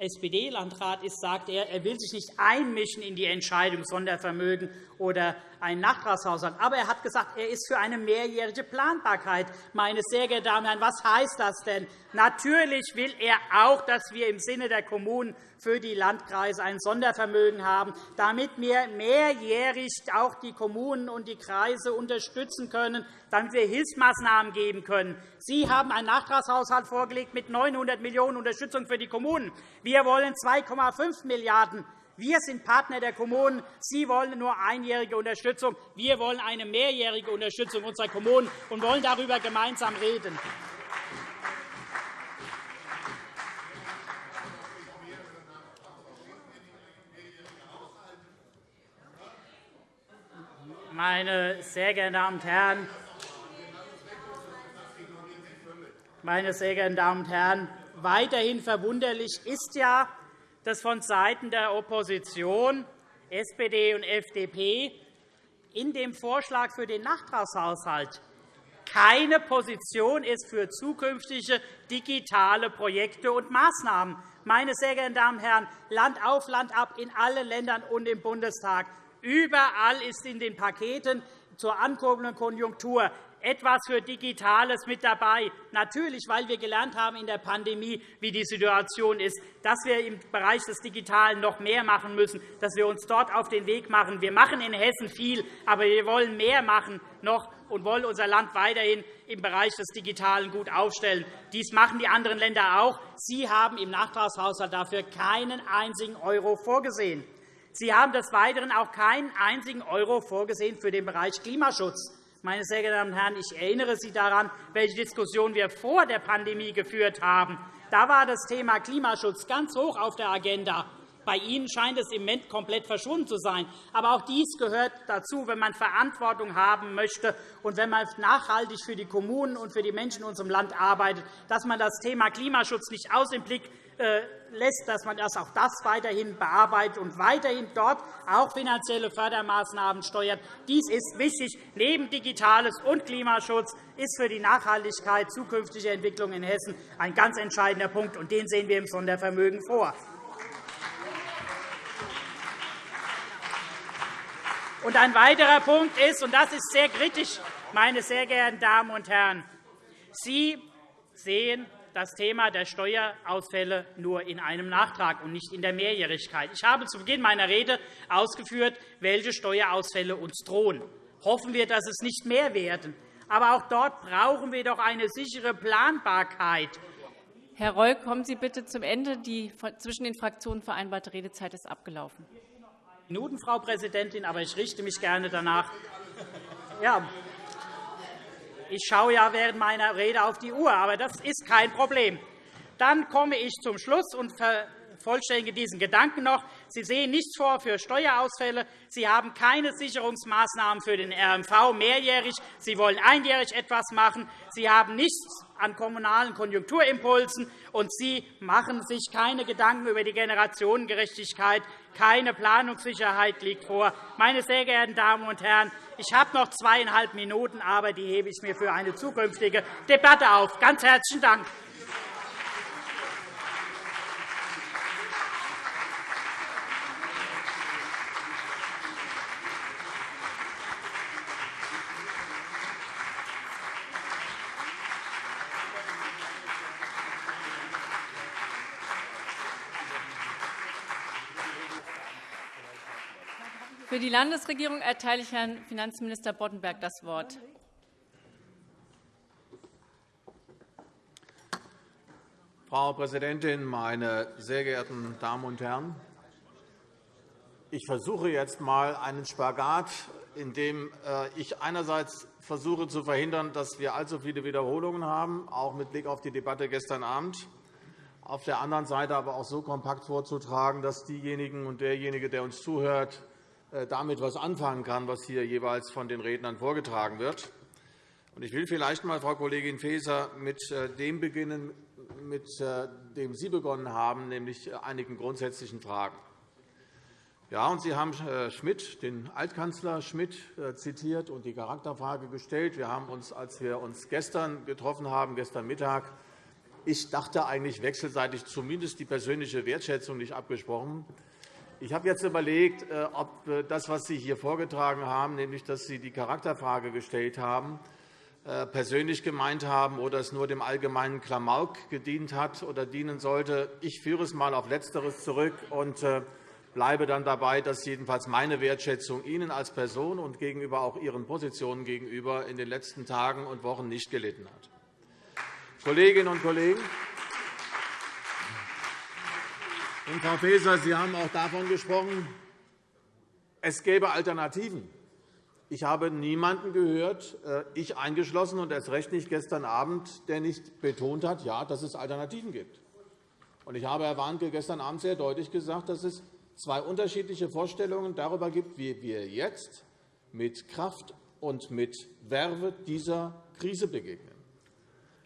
SPD-Landrat ist, sagt er, er will sich nicht einmischen in die Entscheidung Sondervermögen oder einen Nachtragshaushalt. Aber er hat gesagt, er ist für eine mehrjährige Planbarkeit. Meine sehr geehrten Damen und Herren, was heißt das denn? Natürlich will er auch, dass wir im Sinne der Kommunen für die Landkreise ein Sondervermögen haben, damit wir mehrjährig auch die Kommunen und die Kreise unterstützen können, damit wir Hilfsmaßnahmen geben können. Sie haben einen Nachtragshaushalt vorgelegt mit 900 Millionen € Unterstützung für die Kommunen. Wir wollen 2,5 Milliarden €. Wir sind Partner der Kommunen. Sie wollen nur einjährige Unterstützung. Wir wollen eine mehrjährige Unterstützung unserer Kommunen und wollen darüber gemeinsam reden. Meine sehr geehrten Damen und Herren, meine sehr geehrten Damen und Herren, weiterhin verwunderlich ist ja, dass vonseiten der Opposition, SPD und FDP, in dem Vorschlag für den Nachtragshaushalt keine Position ist für zukünftige digitale Projekte und Maßnahmen. Meine sehr geehrten Damen und Herren, Land auf, Land ab, in allen Ländern und im Bundestag. Überall ist in den Paketen zur ankurbelnden Konjunktur etwas für Digitales mit dabei. Natürlich, weil wir gelernt haben in der Pandemie, wie die Situation ist, dass wir im Bereich des Digitalen noch mehr machen müssen, dass wir uns dort auf den Weg machen. Wir machen in Hessen viel, aber wir wollen mehr machen noch und wollen unser Land weiterhin im Bereich des Digitalen gut aufstellen. Dies machen die anderen Länder auch. Sie haben im Nachtragshaushalt dafür keinen einzigen Euro vorgesehen. Sie haben des Weiteren auch keinen einzigen Euro vorgesehen für den Bereich Klimaschutz. Meine sehr geehrten Damen und Herren, ich erinnere Sie daran, welche Diskussion wir vor der Pandemie geführt haben. Da war das Thema Klimaschutz ganz hoch auf der Agenda. Bei Ihnen scheint es im Moment komplett verschwunden zu sein. Aber auch dies gehört dazu, wenn man Verantwortung haben möchte und wenn man nachhaltig für die Kommunen und für die Menschen in unserem Land arbeitet, dass man das Thema Klimaschutz nicht aus dem Blick äh, lässt, dass man das auch das weiterhin bearbeitet und weiterhin dort auch finanzielle Fördermaßnahmen steuert. Dies ist wichtig. Neben Digitales und Klimaschutz ist für die Nachhaltigkeit zukünftiger Entwicklung in Hessen ein ganz entscheidender Punkt, und den sehen wir im Sondervermögen vor. Und ein weiterer Punkt ist, und das ist sehr kritisch, meine sehr geehrten Damen und Herren, Sie sehen das Thema der Steuerausfälle nur in einem Nachtrag und nicht in der Mehrjährigkeit. Ich habe zu Beginn meiner Rede ausgeführt, welche Steuerausfälle uns drohen. Hoffen wir, dass es nicht mehr werden. Aber auch dort brauchen wir doch eine sichere Planbarkeit.
Herr Reul, kommen Sie bitte zum Ende. Die zwischen den Fraktionen vereinbarte Redezeit ist abgelaufen.
Minuten, Frau Präsidentin, aber ich richte mich gerne danach. Ja, ich schaue ja während meiner Rede auf die Uhr, aber das ist kein Problem. Dann komme ich zum Schluss und vervollständige diesen Gedanken noch. Sie sehen nichts vor für Steuerausfälle. Sie haben keine Sicherungsmaßnahmen für den RMV mehrjährig. Sie wollen einjährig etwas machen. Sie haben nichts an kommunalen Konjunkturimpulsen, und Sie machen sich keine Gedanken über die Generationengerechtigkeit. Keine Planungssicherheit liegt vor. Meine sehr geehrten Damen und Herren, ich habe noch zweieinhalb Minuten, aber die hebe ich mir für eine zukünftige Debatte auf. Ganz herzlichen Dank.
Die Landesregierung erteile ich Herrn Finanzminister Boddenberg das Wort.
Frau Präsidentin, meine sehr geehrten Damen und Herren! Ich versuche jetzt einmal einen Spagat, in dem äh, ich einerseits versuche zu verhindern, dass wir allzu viele Wiederholungen haben, auch mit Blick auf die Debatte gestern Abend, auf der anderen Seite aber auch so kompakt vorzutragen, dass diejenigen und derjenige, der uns zuhört, damit etwas anfangen kann, was hier jeweils von den Rednern vorgetragen wird. Ich will vielleicht einmal, Frau Kollegin Faeser, mit äh, dem beginnen, mit äh, dem Sie begonnen haben, nämlich einigen grundsätzlichen Fragen. Ja, und Sie haben Schmidt, den Altkanzler Schmidt zitiert und die Charakterfrage gestellt. Wir haben uns, als wir uns gestern getroffen haben, gestern Mittag, ich dachte eigentlich wechselseitig zumindest die persönliche Wertschätzung nicht abgesprochen. Ich habe jetzt überlegt, äh, ob äh, das, was Sie hier vorgetragen haben, nämlich dass Sie die Charakterfrage gestellt haben, äh, persönlich gemeint haben oder es nur dem allgemeinen Klamauk gedient hat oder dienen sollte. Ich führe es einmal auf Letzteres zurück und bleibe dann dabei, dass jedenfalls meine Wertschätzung Ihnen als Person und gegenüber auch Ihren Positionen gegenüber in den letzten Tagen und Wochen nicht gelitten hat. Kolleginnen und Kollegen, und, Frau Faeser, Sie haben auch davon gesprochen, es gäbe Alternativen. Ich habe niemanden gehört, äh, ich eingeschlossen und erst recht nicht gestern Abend, der nicht betont hat, ja, dass es Alternativen gibt. Ich habe, Herr Warnke, gestern Abend sehr deutlich gesagt, dass es zwei unterschiedliche Vorstellungen darüber gibt, wie wir jetzt mit Kraft und mit Werbe dieser Krise begegnen.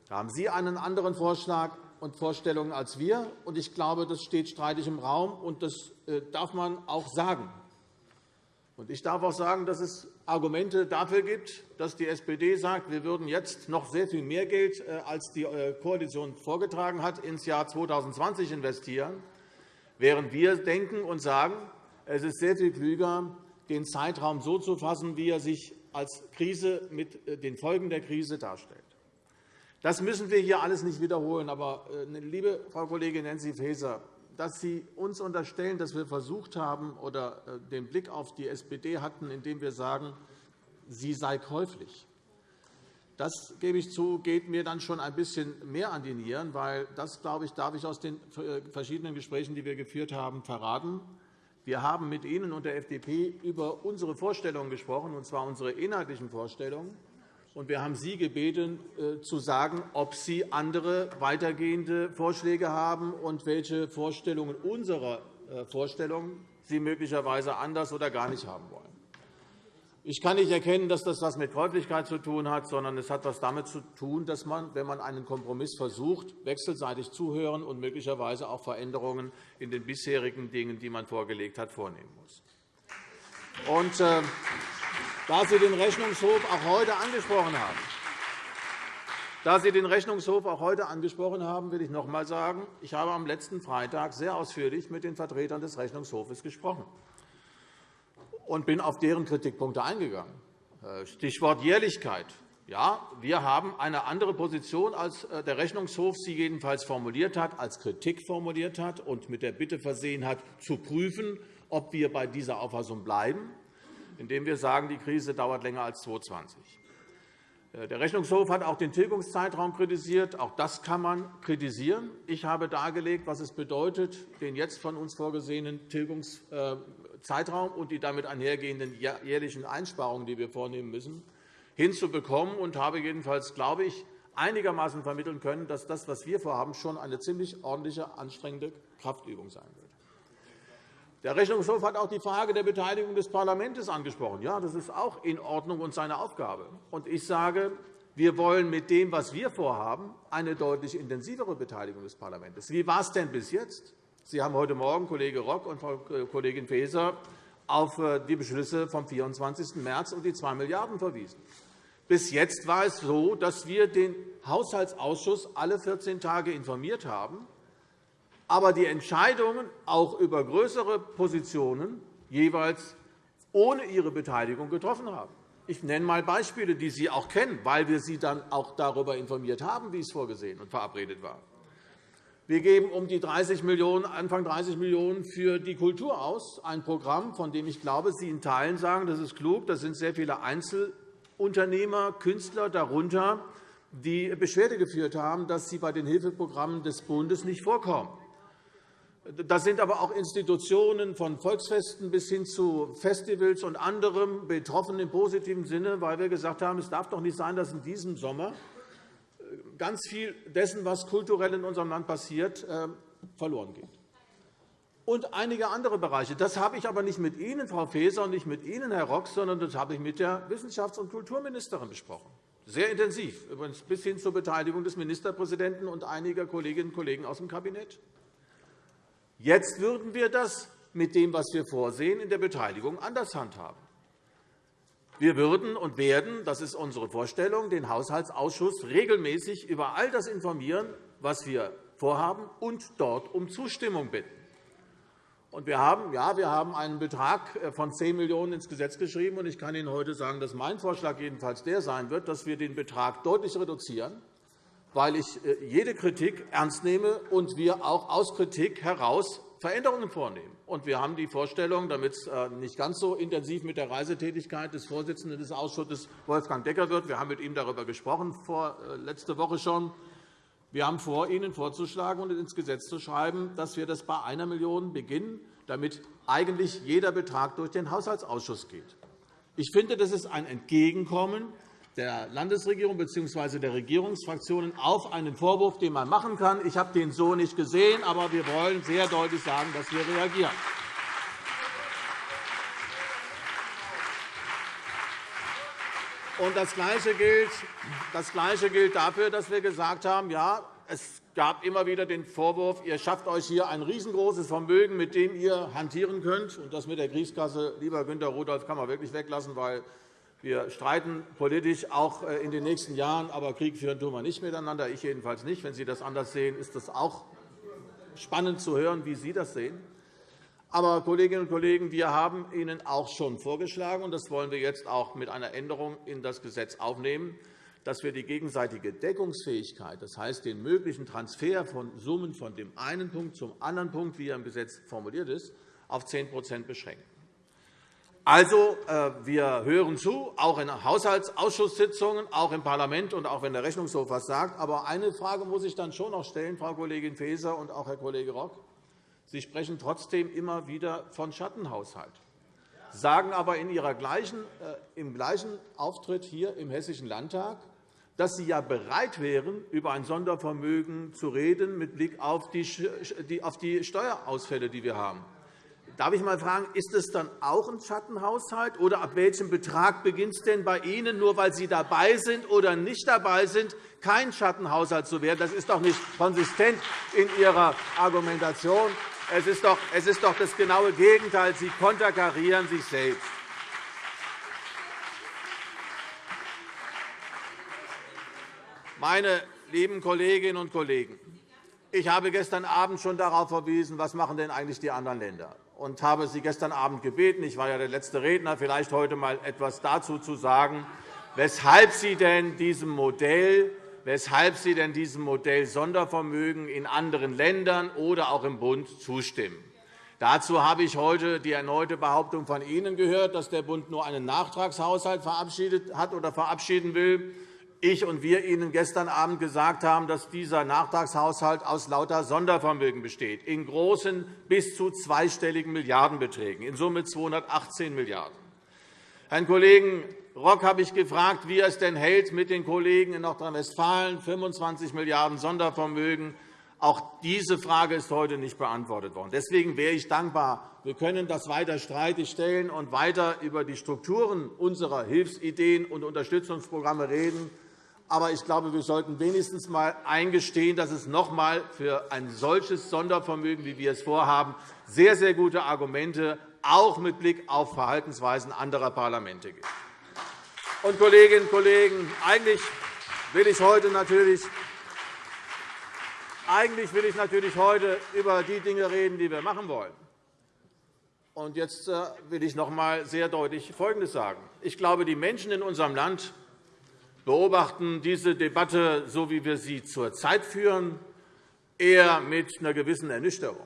Da haben Sie einen anderen Vorschlag und Vorstellungen als wir. Ich glaube, das steht streitig im Raum, und das äh, darf man auch sagen. Ich darf auch sagen, dass es Argumente dafür gibt, dass die SPD sagt, wir würden jetzt noch sehr viel mehr Geld, äh, als die äh, Koalition vorgetragen hat, ins Jahr 2020 investieren, während wir denken und sagen, es ist sehr viel klüger, den Zeitraum so zu fassen, wie er sich als Krise mit den Folgen der Krise darstellt. Das müssen wir hier alles nicht wiederholen. Aber, äh, liebe Frau Kollegin Nancy Faeser, dass Sie uns unterstellen, dass wir versucht haben oder äh, den Blick auf die SPD hatten, indem wir sagen, sie sei käuflich, das gebe ich zu, geht mir dann schon ein bisschen mehr an die Nieren, weil das, glaube ich, darf ich aus den äh, verschiedenen Gesprächen, die wir geführt haben, verraten. Wir haben mit Ihnen und der FDP über unsere Vorstellungen gesprochen, und zwar unsere inhaltlichen Vorstellungen und wir haben Sie gebeten, äh, zu sagen, ob Sie andere weitergehende Vorschläge haben und welche Vorstellungen unserer äh, Vorstellungen Sie möglicherweise anders oder gar nicht haben wollen. Ich kann nicht erkennen, dass das etwas mit Käuflichkeit zu tun hat, sondern es hat etwas damit zu tun, dass man, wenn man einen Kompromiss versucht, wechselseitig zuhören und möglicherweise auch Veränderungen in den bisherigen Dingen, die man vorgelegt hat, vornehmen muss. Und, äh, da Sie den Rechnungshof auch heute angesprochen haben, da Sie den Rechnungshof auch heute angesprochen haben, will ich noch einmal sagen, ich habe am letzten Freitag sehr ausführlich mit den Vertretern des Rechnungshofes gesprochen und bin auf deren Kritikpunkte eingegangen. Äh, Stichwort Jährlichkeit. Ja, wir haben eine andere Position, als äh, der Rechnungshof sie jedenfalls formuliert hat, als Kritik formuliert hat und mit der Bitte versehen hat, zu prüfen, ob wir bei dieser Auffassung bleiben indem wir sagen, die Krise dauert länger als 2020. Äh, der Rechnungshof hat auch den Tilgungszeitraum kritisiert. Auch das kann man kritisieren. Ich habe dargelegt, was es bedeutet, den jetzt von uns vorgesehenen Tilgungszeitraum und die damit einhergehenden jährlichen Einsparungen, die wir vornehmen müssen, hinzubekommen, und habe jedenfalls, glaube ich, einigermaßen vermitteln können, dass das, was wir vorhaben, schon eine ziemlich ordentliche, anstrengende Kraftübung sein wird. Der Rechnungshof hat auch die Frage der Beteiligung des Parlaments angesprochen. Ja, das ist auch in Ordnung und seine Aufgabe. Und ich sage, wir wollen mit dem, was wir vorhaben, eine deutlich intensivere Beteiligung des Parlaments. Wie war es denn bis jetzt? Sie haben heute Morgen, Kollege Rock und Frau Kollegin Faeser, auf äh, die Beschlüsse vom 24. März und die 2 Milliarden € verwiesen. Bis jetzt war es so, dass wir den Haushaltsausschuss alle 14 Tage informiert haben aber die Entscheidungen auch über größere Positionen jeweils ohne ihre Beteiligung getroffen haben. Ich nenne einmal Beispiele, die Sie auch kennen, weil wir Sie dann auch darüber informiert haben, wie es vorgesehen und verabredet war. Wir geben um die 30 Millionen, Anfang 30 Millionen € für die Kultur aus, ein Programm, von dem ich glaube, Sie in Teilen sagen, das ist klug. Das sind sehr viele Einzelunternehmer, Künstler darunter, die Beschwerde geführt haben, dass sie bei den Hilfeprogrammen des Bundes nicht vorkommen. Das sind aber auch Institutionen von Volksfesten bis hin zu Festivals und anderem betroffen im positiven Sinne, weil wir gesagt haben, es darf doch nicht sein, dass in diesem Sommer äh, ganz viel dessen, was kulturell in unserem Land passiert, äh, verloren geht. Und einige andere Bereiche. Das habe ich aber nicht mit Ihnen, Frau Faeser, und nicht mit Ihnen, Herr Rock, sondern das habe ich mit der Wissenschafts- und Kulturministerin besprochen. Sehr intensiv, übrigens bis hin zur Beteiligung des Ministerpräsidenten und einiger Kolleginnen und Kollegen aus dem Kabinett. Jetzt würden wir das mit dem, was wir vorsehen, in der Beteiligung anders handhaben. Wir würden und werden, das ist unsere Vorstellung, den Haushaltsausschuss regelmäßig über all das informieren, was wir vorhaben, und dort um Zustimmung bitten. wir haben, ja, wir haben einen Betrag von 10 Millionen € ins Gesetz geschrieben. Ich kann Ihnen heute sagen, dass mein Vorschlag jedenfalls der sein wird, dass wir den Betrag deutlich reduzieren weil ich äh, jede Kritik ernst nehme und wir auch aus Kritik heraus Veränderungen vornehmen. wir haben die Vorstellung, damit es äh, nicht ganz so intensiv mit der Reisetätigkeit des Vorsitzenden des Ausschusses Wolfgang Decker wird, wir haben mit ihm darüber gesprochen, vor, äh, letzte Woche schon, wir haben vor, Ihnen vorzuschlagen und ins Gesetz zu schreiben, dass wir das bei einer Million beginnen, damit eigentlich jeder Betrag durch den Haushaltsausschuss geht. Ich finde, das ist ein Entgegenkommen der Landesregierung bzw. der Regierungsfraktionen auf einen Vorwurf, den man machen kann. Ich habe den so nicht gesehen, aber wir wollen sehr deutlich sagen, dass wir reagieren. das Gleiche, gilt, das Gleiche gilt dafür, dass wir gesagt haben, ja, es gab immer wieder den Vorwurf, ihr schafft euch hier ein riesengroßes Vermögen, mit dem ihr hantieren könnt. Und das mit der Kriegskasse, lieber Günter Rudolph, kann man wirklich weglassen, weil wir streiten politisch auch äh, in den nächsten Jahren, aber Krieg führen tun wir nicht miteinander. Ich jedenfalls nicht. Wenn Sie das anders sehen, ist es auch spannend zu hören, wie Sie das sehen. Aber, Kolleginnen und Kollegen, wir haben Ihnen auch schon vorgeschlagen, und das wollen wir jetzt auch mit einer Änderung in das Gesetz aufnehmen, dass wir die gegenseitige Deckungsfähigkeit, das heißt den möglichen Transfer von Summen von dem einen Punkt zum anderen Punkt, wie er im Gesetz formuliert ist, auf 10% beschränken. Also, äh, wir hören zu, auch in Haushaltsausschusssitzungen, auch im Parlament und auch wenn der Rechnungshof etwas sagt. Aber eine Frage muss ich dann schon noch stellen, Frau Kollegin Faeser und auch Herr Kollege Rock. Sie sprechen trotzdem immer wieder von Schattenhaushalt, sagen aber in Ihrer gleichen, äh, im gleichen Auftritt hier im Hessischen Landtag, dass Sie ja bereit wären, über ein Sondervermögen zu reden mit Blick auf die Steuerausfälle, die wir haben. Darf ich einmal fragen, ist es dann auch ein Schattenhaushalt? Oder ab welchem Betrag beginnt es denn bei Ihnen, nur weil Sie dabei sind oder nicht dabei sind, kein Schattenhaushalt zu werden? Das ist doch nicht konsistent in Ihrer Argumentation. Es ist doch, es ist doch das genaue Gegenteil. Sie konterkarieren sich selbst. Meine lieben Kolleginnen und Kollegen, ich habe gestern Abend schon darauf verwiesen, was machen denn eigentlich die anderen Länder machen und habe Sie gestern Abend gebeten, ich war ja der letzte Redner, vielleicht heute einmal etwas dazu zu sagen, weshalb Sie denn diesem Modell weshalb Sie denn diesem Modell Sondervermögen in anderen Ländern oder auch im Bund zustimmen. Dazu habe ich heute die erneute Behauptung von Ihnen gehört, dass der Bund nur einen Nachtragshaushalt verabschiedet hat oder verabschieden will ich und wir Ihnen gestern Abend gesagt haben, dass dieser Nachtragshaushalt aus lauter Sondervermögen besteht, in großen bis zu zweistelligen Milliardenbeträgen, in Summe 218 Milliarden €. Herrn Kollegen Rock habe ich gefragt, wie er es denn hält mit den Kollegen in Nordrhein-Westfalen, 25 Milliarden € Sondervermögen. Auch diese Frage ist heute nicht beantwortet worden. Deswegen wäre ich dankbar, wir können das weiter streitig stellen und weiter über die Strukturen unserer Hilfsideen und Unterstützungsprogramme reden. Aber ich glaube, wir sollten wenigstens einmal eingestehen, dass es noch einmal für ein solches Sondervermögen, wie wir es vorhaben, sehr, sehr gute Argumente auch mit Blick auf Verhaltensweisen anderer Parlamente gibt. Und, Kolleginnen und Kollegen, eigentlich will ich heute natürlich eigentlich will ich natürlich heute über die Dinge reden, die wir machen wollen. Und jetzt äh, will ich noch einmal sehr deutlich Folgendes sagen. Ich glaube, die Menschen in unserem Land beobachten diese Debatte, so wie wir sie zurzeit führen, eher mit einer gewissen Ernüchterung.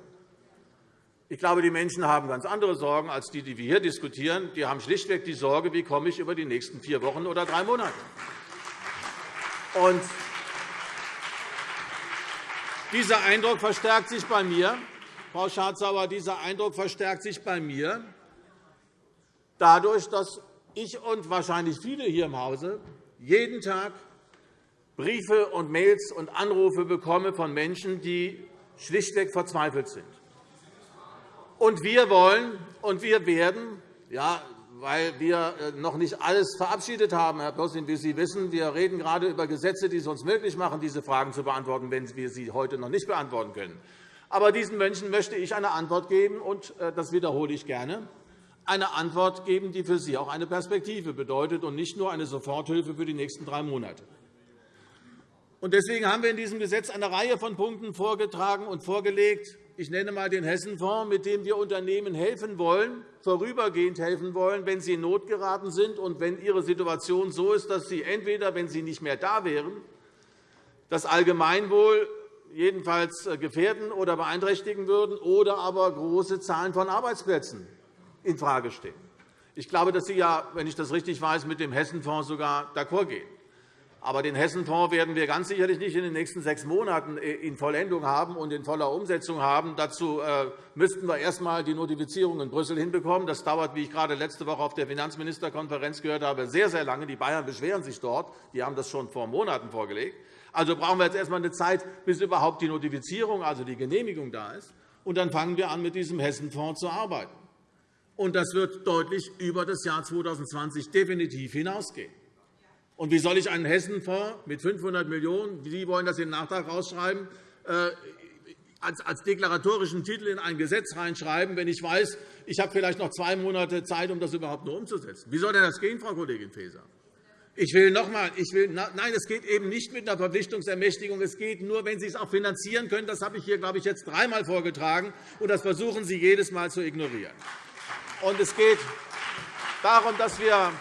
Ich glaube, die Menschen haben ganz andere Sorgen als die, die wir hier diskutieren. Die haben schlichtweg die Sorge, wie komme ich über die nächsten vier Wochen oder drei Monate. Und dieser Eindruck verstärkt sich bei mir. Frau Schardt-Sauer, dieser Eindruck verstärkt sich bei mir dadurch, dass ich und wahrscheinlich viele hier im Hause jeden Tag Briefe und Mails und Anrufe bekomme von Menschen, die schlichtweg verzweifelt sind. Und wir wollen und wir werden, ja, weil wir äh, noch nicht alles verabschiedet haben, Herr Plossing, wie Sie wissen. Wir reden gerade über Gesetze, die es uns möglich machen, diese Fragen zu beantworten, wenn wir sie heute noch nicht beantworten können. Aber diesen Menschen möchte ich eine Antwort geben, und äh, das wiederhole ich gerne, eine Antwort geben, die für Sie auch eine Perspektive bedeutet und nicht nur eine Soforthilfe für die nächsten drei Monate. Deswegen haben wir in diesem Gesetz eine Reihe von Punkten vorgetragen und vorgelegt, ich nenne einmal den Hessenfonds, mit dem wir Unternehmen helfen wollen, vorübergehend helfen wollen, wenn sie in Not geraten sind und wenn ihre Situation so ist, dass sie entweder, wenn sie nicht mehr da wären, das Allgemeinwohl jedenfalls äh, gefährden oder beeinträchtigen würden oder aber große Zahlen von Arbeitsplätzen infrage stehen. Ich glaube, dass Sie, ja, wenn ich das richtig weiß, mit dem Hessenfonds sogar d'accord gehen. Aber den Hessenfonds werden wir ganz sicherlich nicht in den nächsten sechs Monaten äh, in Vollendung haben und in voller Umsetzung haben. Dazu äh, müssten wir erst einmal die Notifizierung in Brüssel hinbekommen. Das dauert, wie ich gerade letzte Woche auf der Finanzministerkonferenz gehört habe, sehr, sehr lange. Die Bayern beschweren sich dort. Die haben das schon vor Monaten vorgelegt. Also brauchen wir jetzt erst einmal eine Zeit, bis überhaupt die Notifizierung, also die Genehmigung, da ist. Und dann fangen wir an, mit diesem Hessenfonds zu arbeiten. Und das wird deutlich über das Jahr 2020 definitiv hinausgehen. Und wie soll ich einen Hessenfonds mit 500 Millionen €, Sie wollen das den Nachtrag rausschreiben, äh, als deklaratorischen Titel in ein Gesetz reinschreiben, wenn ich weiß, ich habe vielleicht noch zwei Monate Zeit, um das überhaupt nur umzusetzen? Wie soll denn das gehen, Frau Kollegin Faeser? Ich will noch einmal, ich will, nein, es geht eben nicht mit einer Verpflichtungsermächtigung. Es geht nur, wenn Sie es auch finanzieren können. Das habe ich hier, glaube ich, jetzt dreimal vorgetragen, und das versuchen Sie jedes Mal zu ignorieren. Und es geht darum, dass wir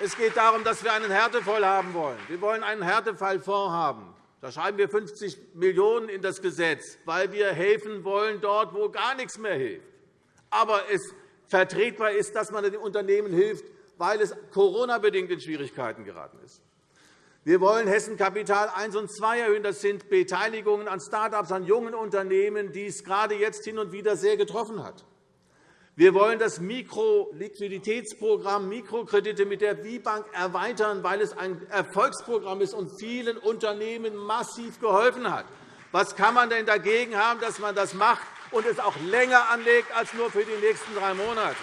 es geht darum, dass wir einen Härtefall haben wollen. Wir wollen einen Härtefallfonds haben. Da schreiben wir 50 Millionen € in das Gesetz, weil wir helfen wollen dort, wo gar nichts mehr hilft. Aber es vertretbar ist, dass man den Unternehmen hilft, weil es Corona-bedingt in Schwierigkeiten geraten ist. Wir wollen Hessen Kapital 1 und 2 erhöhen. Das sind Beteiligungen an Start-ups, an jungen Unternehmen, die es gerade jetzt hin und wieder sehr getroffen hat. Wir wollen das Mikroliquiditätsprogramm Mikrokredite mit der WIBank erweitern, weil es ein Erfolgsprogramm ist und vielen Unternehmen massiv geholfen hat. Was kann man denn dagegen haben, dass man das macht und es auch länger anlegt als nur für die nächsten drei Monate?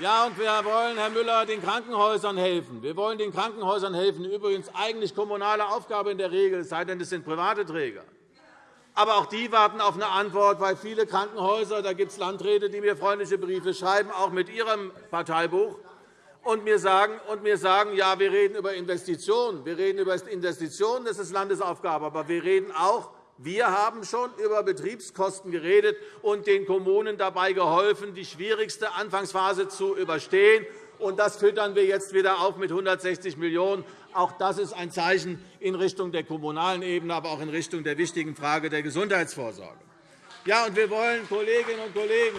Ja, und wir wollen, Herr Müller, den Krankenhäusern helfen. Wir wollen den Krankenhäusern helfen. Übrigens eigentlich kommunale Aufgabe in der Regel, es sei denn, es sind private Träger. Aber auch die warten auf eine Antwort, weil viele Krankenhäuser, da gibt es Landräte, die mir freundliche Briefe schreiben, auch mit ihrem Parteibuch, und mir sagen, und mir sagen ja, wir reden über Investitionen. Wir reden über Investitionen, das ist Landesaufgabe. Aber wir reden auch wir haben schon über Betriebskosten geredet und den Kommunen dabei geholfen, die schwierigste Anfangsphase zu überstehen. Das füttern wir jetzt wieder auf mit 160 Millionen €. Auch das ist ein Zeichen in Richtung der kommunalen Ebene, aber auch in Richtung der wichtigen Frage der Gesundheitsvorsorge. Ja, und wir wollen, Kolleginnen und Kollegen,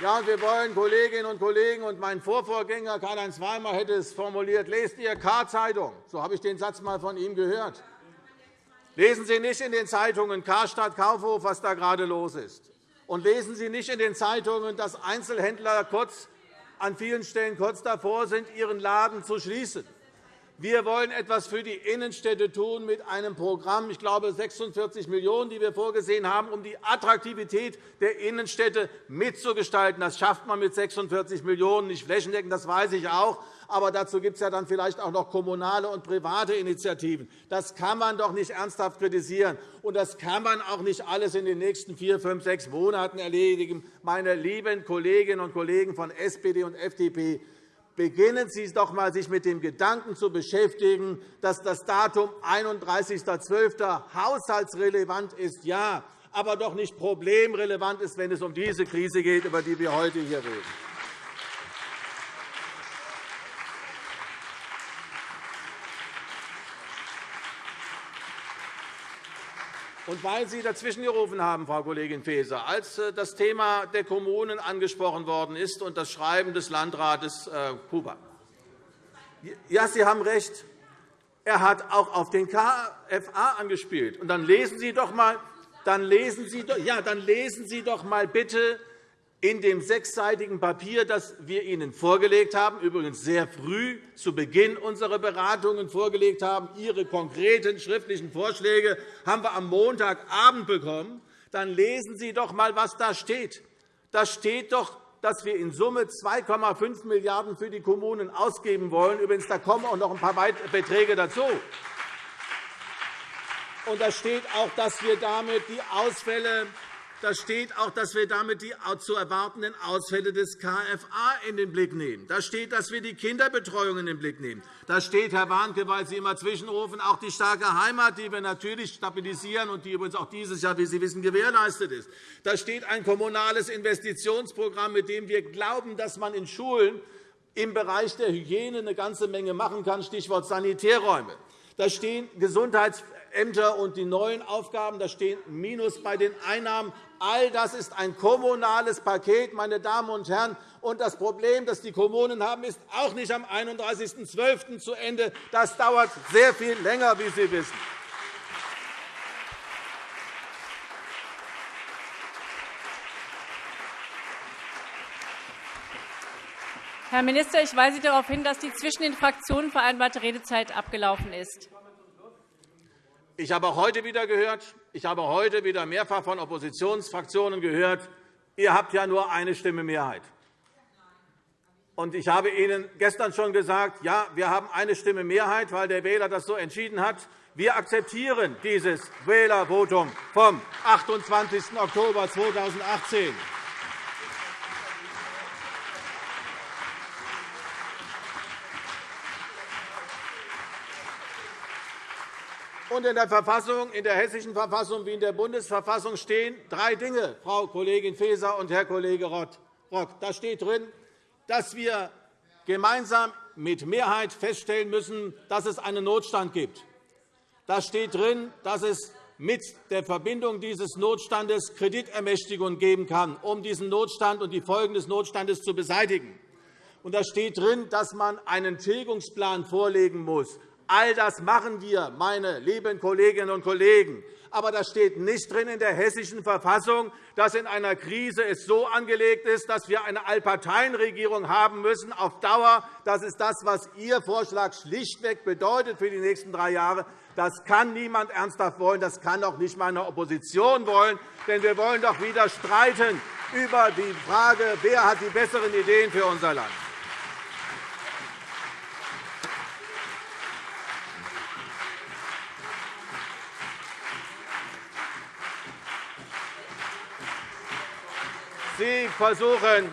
Ja, wir wollen, Kolleginnen und Kollegen, und mein Vorvorgänger Karl-Heinz Weimer hätte es formuliert, lest ihr K-Zeitung. So habe ich den Satz einmal von ihm gehört. Lesen Sie nicht in den Zeitungen Karstadt Kaufhof, was da gerade los ist. Und lesen Sie nicht in den Zeitungen, dass Einzelhändler kurz, an vielen Stellen kurz davor sind, ihren Laden zu schließen. Wir wollen etwas für die Innenstädte tun mit einem Programm, ich glaube 46 Millionen €, die wir vorgesehen haben, um die Attraktivität der Innenstädte mitzugestalten. Das schafft man mit 46 Millionen € nicht flächendeckend, das weiß ich auch. Aber dazu gibt es ja dann vielleicht auch noch kommunale und private Initiativen. Das kann man doch nicht ernsthaft kritisieren. Und das kann man auch nicht alles in den nächsten vier, fünf, sechs Monaten erledigen. Meine lieben Kolleginnen und Kollegen von SPD und FDP, beginnen Sie doch einmal, sich mit dem Gedanken zu beschäftigen, dass das Datum 31.12. haushaltsrelevant ist, ja, aber doch nicht problemrelevant ist, wenn es um diese Krise geht, über die wir heute hier reden. Und weil Sie dazwischen gerufen haben, Frau Kollegin Faeser, als äh, das Thema der Kommunen angesprochen worden ist und das Schreiben des Landrats Huber. Äh, ja, Sie haben recht. Er hat auch auf den KFA angespielt. Und dann lesen Sie doch mal, dann lesen Sie, ja, dann lesen Sie doch mal bitte in dem sechsseitigen Papier, das wir Ihnen vorgelegt haben, übrigens sehr früh zu Beginn unserer Beratungen vorgelegt haben, Ihre konkreten schriftlichen Vorschläge haben wir am Montagabend bekommen, dann lesen Sie doch einmal, was da steht. Da steht doch, dass wir in Summe 2,5 Milliarden € für die Kommunen ausgeben wollen. Übrigens, da kommen auch noch ein paar Beträge dazu. Und da steht auch, dass wir damit die Ausfälle da steht auch, dass wir damit die zu erwartenden Ausfälle des KFA in den Blick nehmen. Da steht, dass wir die Kinderbetreuung in den Blick nehmen. Da steht, Herr Warnke, weil Sie immer zwischenrufen, auch die starke Heimat, die wir natürlich stabilisieren und die übrigens auch dieses Jahr, wie Sie wissen, gewährleistet ist. Da steht ein kommunales Investitionsprogramm, mit dem wir glauben, dass man in Schulen im Bereich der Hygiene eine ganze Menge machen kann, Stichwort Sanitärräume. Da stehen Gesundheitsämter und die neuen Aufgaben, da stehen Minus bei den Einnahmen. All das ist ein kommunales Paket, meine Damen und Herren. Und das Problem, das die Kommunen haben, ist auch nicht am 31.12. zu Ende. Das dauert sehr viel länger, wie Sie wissen.
Herr Minister, ich weise darauf hin, dass die zwischen den Fraktionen vereinbarte Redezeit abgelaufen ist.
Ich habe auch heute wieder gehört, ich habe heute wieder mehrfach von Oppositionsfraktionen gehört, ihr habt ja nur eine Stimme Mehrheit. Ich habe Ihnen gestern schon gesagt, ja, wir haben eine Stimme Mehrheit, weil der Wähler das so entschieden hat. Wir akzeptieren dieses Wählervotum vom 28. Oktober 2018. Und in der, Verfassung, in der Hessischen Verfassung wie in der Bundesverfassung stehen drei Dinge, Frau Kollegin Faeser und Herr Kollege Rock. Da steht drin, dass wir gemeinsam mit Mehrheit feststellen müssen, dass es einen Notstand gibt. Da steht drin, dass es mit der Verbindung dieses Notstandes Kreditermächtigung geben kann, um diesen Notstand und die Folgen des Notstandes zu beseitigen. Und da steht drin, dass man einen Tilgungsplan vorlegen muss. All das machen wir, meine lieben Kolleginnen und Kollegen. Aber das steht nicht drin in der Hessischen Verfassung, dass in einer Krise es so angelegt ist, dass wir eine Allparteienregierung haben müssen auf Dauer. Das ist das, was Ihr Vorschlag schlichtweg bedeutet für die nächsten drei Jahre. Das kann niemand ernsthaft wollen. Das kann auch nicht meine Opposition wollen. Denn wir wollen doch wieder streiten über die Frage, wer hat die besseren Ideen für unser Land. Sie versuchen,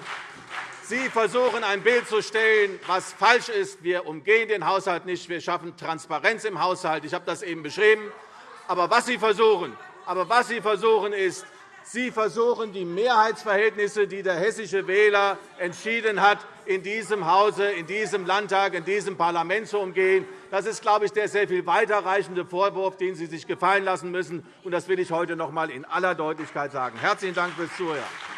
Sie versuchen, ein Bild zu stellen, was falsch ist. Wir umgehen den Haushalt nicht. Wir schaffen Transparenz im Haushalt. Ich habe das eben beschrieben. Aber was Sie versuchen, aber was Sie versuchen ist, Sie versuchen, die Mehrheitsverhältnisse, die der hessische Wähler entschieden hat, in diesem Hause, in diesem Landtag, in diesem Parlament zu umgehen. Das ist, glaube ich, der sehr viel weiterreichende Vorwurf, den Sie sich gefallen lassen müssen. Das will ich heute noch einmal in aller Deutlichkeit sagen. Herzlichen Dank fürs Zuhören.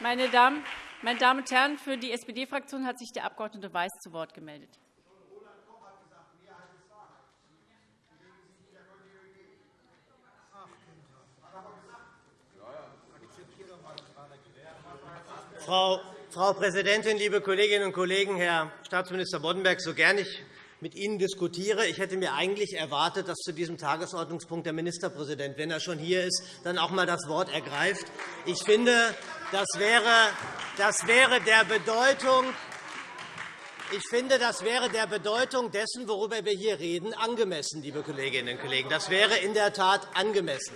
Meine Damen, meine Damen und Herren, für die SPD-Fraktion hat sich der Abg. Weiß zu Wort gemeldet.
Frau, Präsidentin, liebe Kolleginnen und Kollegen! Herr Staatsminister Boddenberg, so gern ich mit Ihnen diskutiere. Ich hätte mir eigentlich erwartet, dass zu diesem Tagesordnungspunkt der Ministerpräsident, wenn er schon hier ist, dann auch einmal das Wort ergreift. Ich finde, das wäre, der Bedeutung ich finde, das wäre der Bedeutung dessen, worüber wir hier reden, angemessen, liebe Kolleginnen und Kollegen. Das wäre in der Tat angemessen.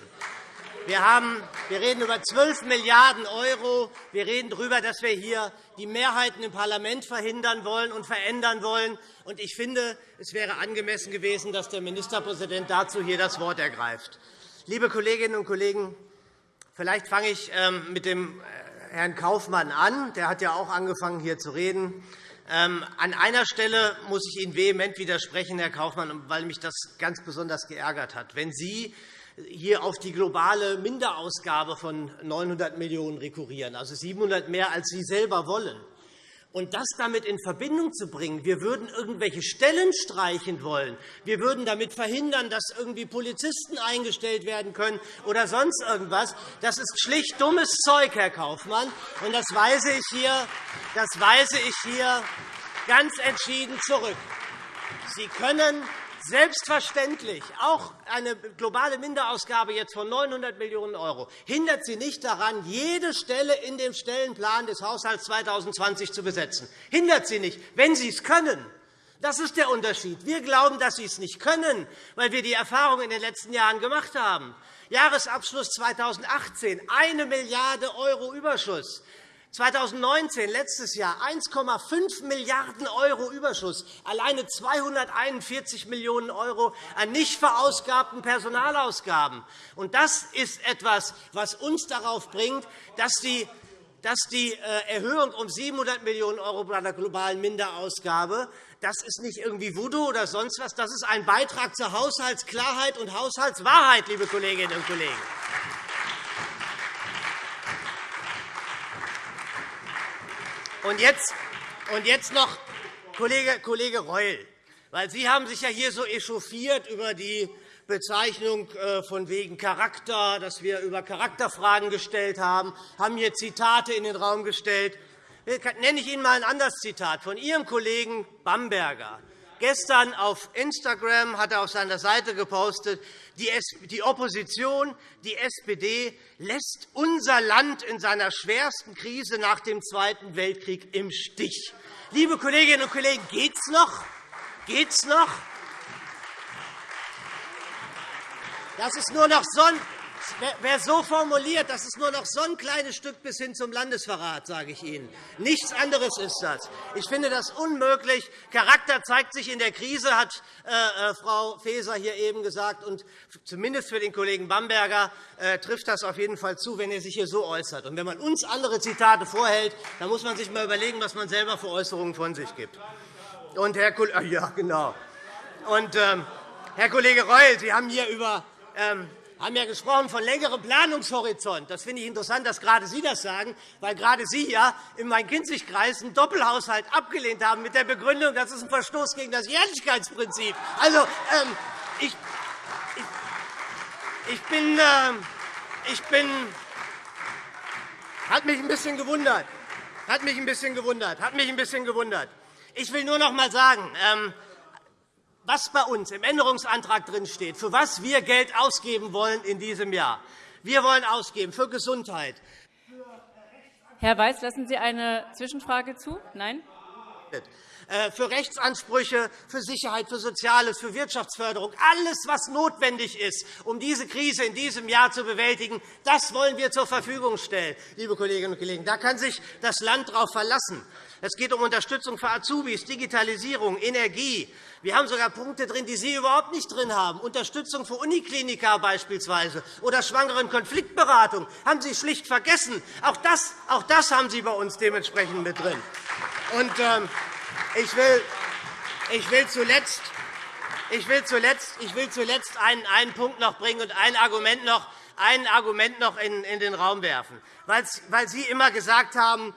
Wir, haben, wir reden über 12 Milliarden €. Wir reden darüber, dass wir hier die Mehrheiten im Parlament verhindern wollen und verändern wollen. Ich finde, es wäre angemessen gewesen, dass der Ministerpräsident dazu hier das Wort ergreift. Liebe Kolleginnen und Kollegen, vielleicht fange ich ähm, mit dem äh, Herrn Kaufmann an. Der hat ja auch angefangen, hier zu reden. Ähm, an einer Stelle muss ich Ihnen vehement widersprechen, Herr Kaufmann, weil mich das ganz besonders geärgert hat. Wenn Sie hier auf die globale Minderausgabe von 900 Millionen € rekurrieren, also 700 mehr, als Sie selber wollen. Und das damit in Verbindung zu bringen, wir würden irgendwelche Stellen streichen wollen, wir würden damit verhindern, dass irgendwie Polizisten eingestellt werden können oder sonst irgendwas, das ist schlicht dummes Zeug, Herr Kaufmann. Und das weise ich hier, das weise ich hier ganz entschieden zurück. Sie können Selbstverständlich. Auch eine globale Minderausgabe jetzt von 900 Millionen € hindert Sie nicht daran, jede Stelle in dem Stellenplan des Haushalts 2020 zu besetzen. Hindert Sie nicht, wenn Sie es können. Das ist der Unterschied. Wir glauben, dass Sie es nicht können, weil wir die Erfahrung in den letzten Jahren gemacht haben. Jahresabschluss 2018, 1 Milliarde € Überschuss. 2019, letztes Jahr, 1,5 Milliarden € Überschuss, alleine 241 Millionen € an nicht verausgabten Personalausgaben. das ist etwas, was uns darauf bringt, dass die dass die äh, Erhöhung um 700 Millionen € bei der globalen Minderausgabe das ist nicht irgendwie Voodoo oder sonst was. Das ist ein Beitrag zur Haushaltsklarheit und Haushaltswahrheit, liebe Kolleginnen und Kollegen. Und jetzt, und jetzt noch Kollege, Kollege Reul, weil Sie haben sich ja hier so echauffiert über die Bezeichnung äh, von wegen Charakter, dass wir über Charakterfragen gestellt haben, haben hier Zitate in den Raum gestellt. Nenne ich Ihnen einmal ein anderes Zitat von Ihrem Kollegen Bamberger. Gestern auf Instagram hat er auf seiner Seite gepostet, die Opposition, die SPD, lässt unser Land in seiner schwersten Krise nach dem Zweiten Weltkrieg im Stich. Liebe Kolleginnen und Kollegen, geht's noch? Geht's noch? Das ist nur noch Sonn Wer so formuliert, das ist nur noch so ein kleines Stück bis hin zum Landesverrat, sage ich Ihnen. Nichts anderes ist das. Ich finde das unmöglich. Charakter zeigt sich in der Krise, hat äh, äh, Frau Faeser hier eben gesagt. Und zumindest für den Kollegen Bamberger äh, trifft das auf jeden Fall zu, wenn er sich hier so äußert. Und wenn man uns andere Zitate vorhält, dann muss man sich einmal überlegen, was man selber für Äußerungen von sich gibt. Und Herr Kollege, ja, genau. Und, ähm, Herr Kollege Reul, Sie haben hier über ähm, haben ja gesprochen von längerem Planungshorizont. Das finde ich interessant, dass gerade Sie das sagen, weil gerade Sie ja im Main-Kinzig-Kreis einen Doppelhaushalt abgelehnt haben mit der Begründung, das ist ein Verstoß gegen das Jährlichkeitsprinzip. Also, ähm, ich, ich, bin, äh, ich bin, hat mich ein bisschen gewundert. Hat mich ein bisschen gewundert. Hat mich ein bisschen gewundert. Ich will nur noch einmal sagen, ähm, was bei uns im Änderungsantrag drinsteht, für was wir Geld ausgeben wollen in diesem Jahr. Wir wollen ausgeben für Gesundheit.
Herr Weiß, lassen Sie eine Zwischenfrage zu? Nein?
Äh, für Rechtsansprüche, für Sicherheit, für Soziales, für Wirtschaftsförderung, alles, was notwendig ist, um diese Krise in diesem Jahr zu bewältigen, das wollen wir zur Verfügung stellen. Liebe Kolleginnen und Kollegen. Da kann sich das Land darauf verlassen. Es geht um Unterstützung für Azubis, Digitalisierung, Energie. Wir haben sogar Punkte drin, die Sie überhaupt nicht drin haben. Unterstützung für Unikliniker beispielsweise oder Schwangeren-Konfliktberatung haben Sie schlicht vergessen. Auch das, auch das haben Sie bei uns dementsprechend mit drin. Und, ähm, ich will, ich will zuletzt ich will zuletzt, ich will zuletzt einen, einen Punkt noch bringen und ein Argument noch ein Argument noch in den Raum werfen, weil Sie immer gesagt haben,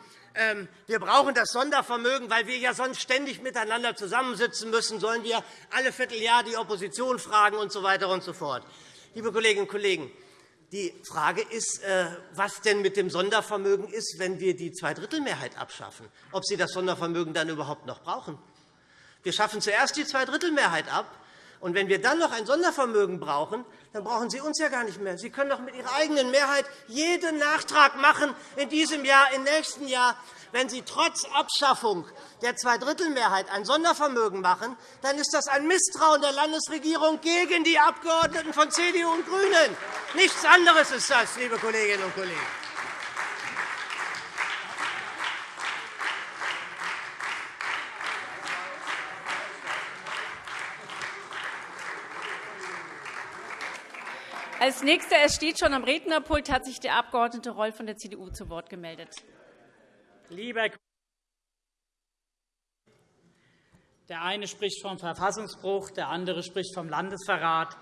wir brauchen das Sondervermögen, weil wir ja sonst ständig miteinander zusammensitzen müssen, sollen wir alle Vierteljahr die Opposition fragen und so weiter und so fort. Liebe Kolleginnen und Kollegen, die Frage ist, äh, was denn mit dem Sondervermögen ist, wenn wir die Zweidrittelmehrheit abschaffen, ob Sie das Sondervermögen dann überhaupt noch brauchen. Wir schaffen zuerst die Zweidrittelmehrheit ab, und wenn wir dann noch ein Sondervermögen brauchen, dann brauchen Sie uns ja gar nicht mehr. Sie können doch mit Ihrer eigenen Mehrheit jeden Nachtrag machen in diesem Jahr, im nächsten Jahr. Wenn Sie trotz Abschaffung der Zweidrittelmehrheit ein Sondervermögen machen, dann ist das ein Misstrauen der Landesregierung gegen die Abgeordneten von CDU und GRÜNEN. Nichts anderes ist das, liebe Kolleginnen und Kollegen.
Als Nächster, es steht schon am Rednerpult, hat sich der Abg. Reul von der CDU zu Wort gemeldet.
Lieber der eine spricht vom Verfassungsbruch, der andere spricht vom Landesverrat.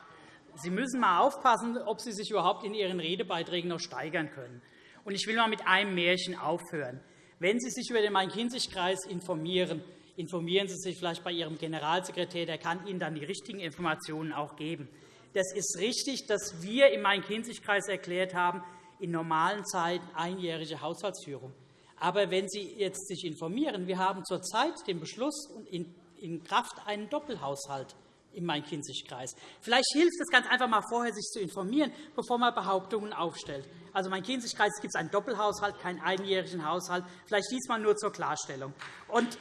Sie müssen einmal aufpassen, ob Sie sich überhaupt in Ihren Redebeiträgen noch steigern können. Ich will einmal mit einem Märchen aufhören. Wenn Sie sich über den Main-Kinzig-Kreis informieren, informieren Sie sich vielleicht bei Ihrem Generalsekretär. Der kann Ihnen dann die richtigen Informationen auch geben. Das ist richtig, dass wir im Main-Kinzig-Kreis erklärt haben, in normalen Zeiten einjährige Haushaltsführung. Aber wenn Sie sich jetzt informieren, wir haben zurzeit den Beschluss in Kraft einen Doppelhaushalt im Main-Kinzig-Kreis. Vielleicht hilft es ganz einfach, mal vorher sich zu informieren, bevor man Behauptungen aufstellt. Also Main-Kinzig-Kreis gibt es einen Doppelhaushalt, keinen einjährigen Haushalt. Vielleicht diesmal nur zur Klarstellung. Und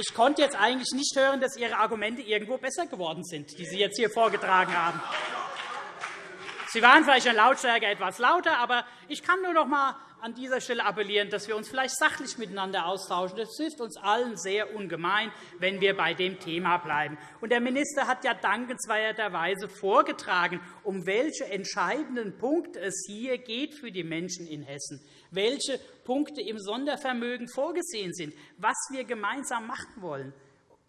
Ich konnte jetzt eigentlich nicht hören, dass Ihre Argumente irgendwo besser geworden sind, die Sie jetzt hier vorgetragen haben. Sie waren vielleicht in Lautstärke etwas lauter, aber ich kann nur noch einmal an dieser Stelle appellieren, dass wir uns vielleicht sachlich miteinander austauschen. Das hilft uns allen sehr ungemein, wenn wir bei dem Thema bleiben. Und der Minister hat ja dankenswerterweise vorgetragen, um welche entscheidenden Punkte es hier geht für die Menschen in Hessen, welche Punkte im Sondervermögen vorgesehen sind, was wir gemeinsam machen wollen.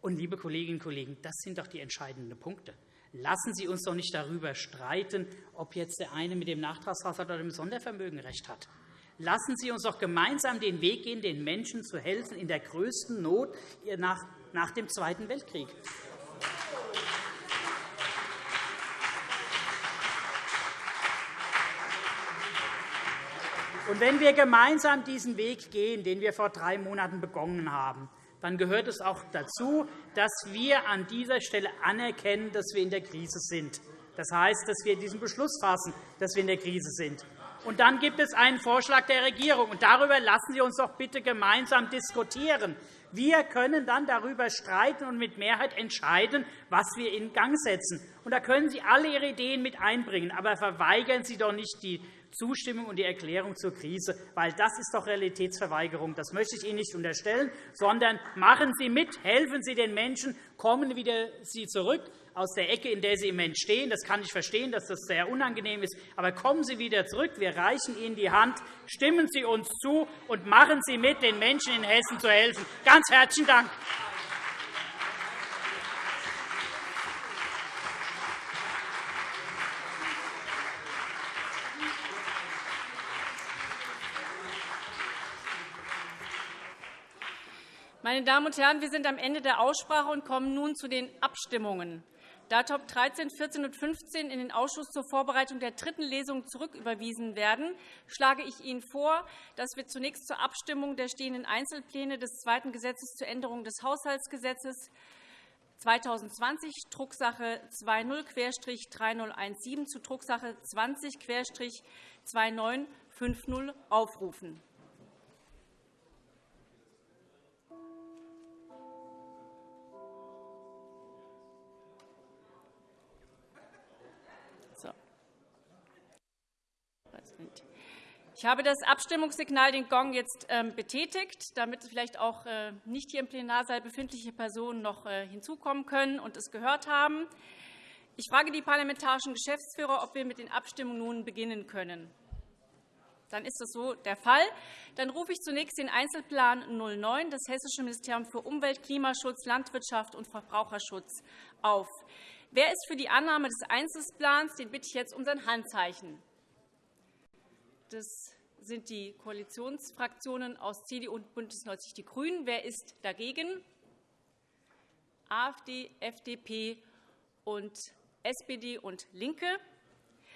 Und, liebe Kolleginnen und Kollegen, das sind doch die entscheidenden Punkte. Lassen Sie uns doch nicht darüber streiten, ob jetzt der eine mit dem Nachtragshaushalt oder dem Sondervermögen recht hat. Lassen Sie uns doch gemeinsam den Weg gehen, den Menschen zu helfen in der größten Not nach dem Zweiten Weltkrieg. Und wenn wir gemeinsam diesen Weg gehen, den wir vor drei Monaten begonnen haben, dann gehört es auch dazu, dass wir an dieser Stelle anerkennen, dass wir in der Krise sind. Das heißt, dass wir diesen Beschluss fassen, dass wir in der Krise sind. Und dann gibt es einen Vorschlag der Regierung. Und darüber lassen Sie uns doch bitte gemeinsam diskutieren. Wir können dann darüber streiten und mit Mehrheit entscheiden, was wir in Gang setzen. Und da können Sie alle Ihre Ideen mit einbringen. Aber verweigern Sie doch nicht die Zustimmung und die Erklärung zur Krise, weil das ist doch Realitätsverweigerung. Das möchte ich Ihnen nicht unterstellen, sondern machen Sie mit, helfen Sie den Menschen, kommen wieder Sie zurück aus der Ecke, in der Sie im Moment stehen. Das kann ich verstehen, dass das sehr unangenehm ist. Aber kommen Sie wieder zurück. Wir reichen Ihnen die Hand. Stimmen Sie uns zu und machen Sie mit, den Menschen in Hessen zu helfen. Ganz herzlichen Dank.
Meine Damen und Herren, wir sind am Ende der Aussprache und kommen nun zu den Abstimmungen. Da Top 13, 14 und 15 in den Ausschuss zur Vorbereitung der dritten Lesung zurücküberwiesen werden, schlage ich Ihnen vor, dass wir zunächst zur Abstimmung der stehenden Einzelpläne des zweiten Gesetzes zur Änderung des Haushaltsgesetzes 2020, Drucksache 20-3017 zu Drucksache 20-2950 aufrufen. Ich habe das Abstimmungssignal, den Gong, jetzt ähm, betätigt, damit vielleicht auch äh, nicht hier im Plenarsaal befindliche Personen noch äh, hinzukommen können und es gehört haben. Ich frage die parlamentarischen Geschäftsführer, ob wir mit den Abstimmungen nun beginnen können. Dann ist das so der Fall. Dann rufe ich zunächst den Einzelplan 09 des Hessischen Ministeriums für Umwelt, Klimaschutz, Landwirtschaft und Verbraucherschutz auf. Wer ist für die Annahme des Einzelplans? Den bitte ich jetzt um sein Handzeichen. Das sind die Koalitionsfraktionen aus CDU und BÜNDNIS 90 die GRÜNEN. Wer ist dagegen? AfD, FDP und SPD und LINKE.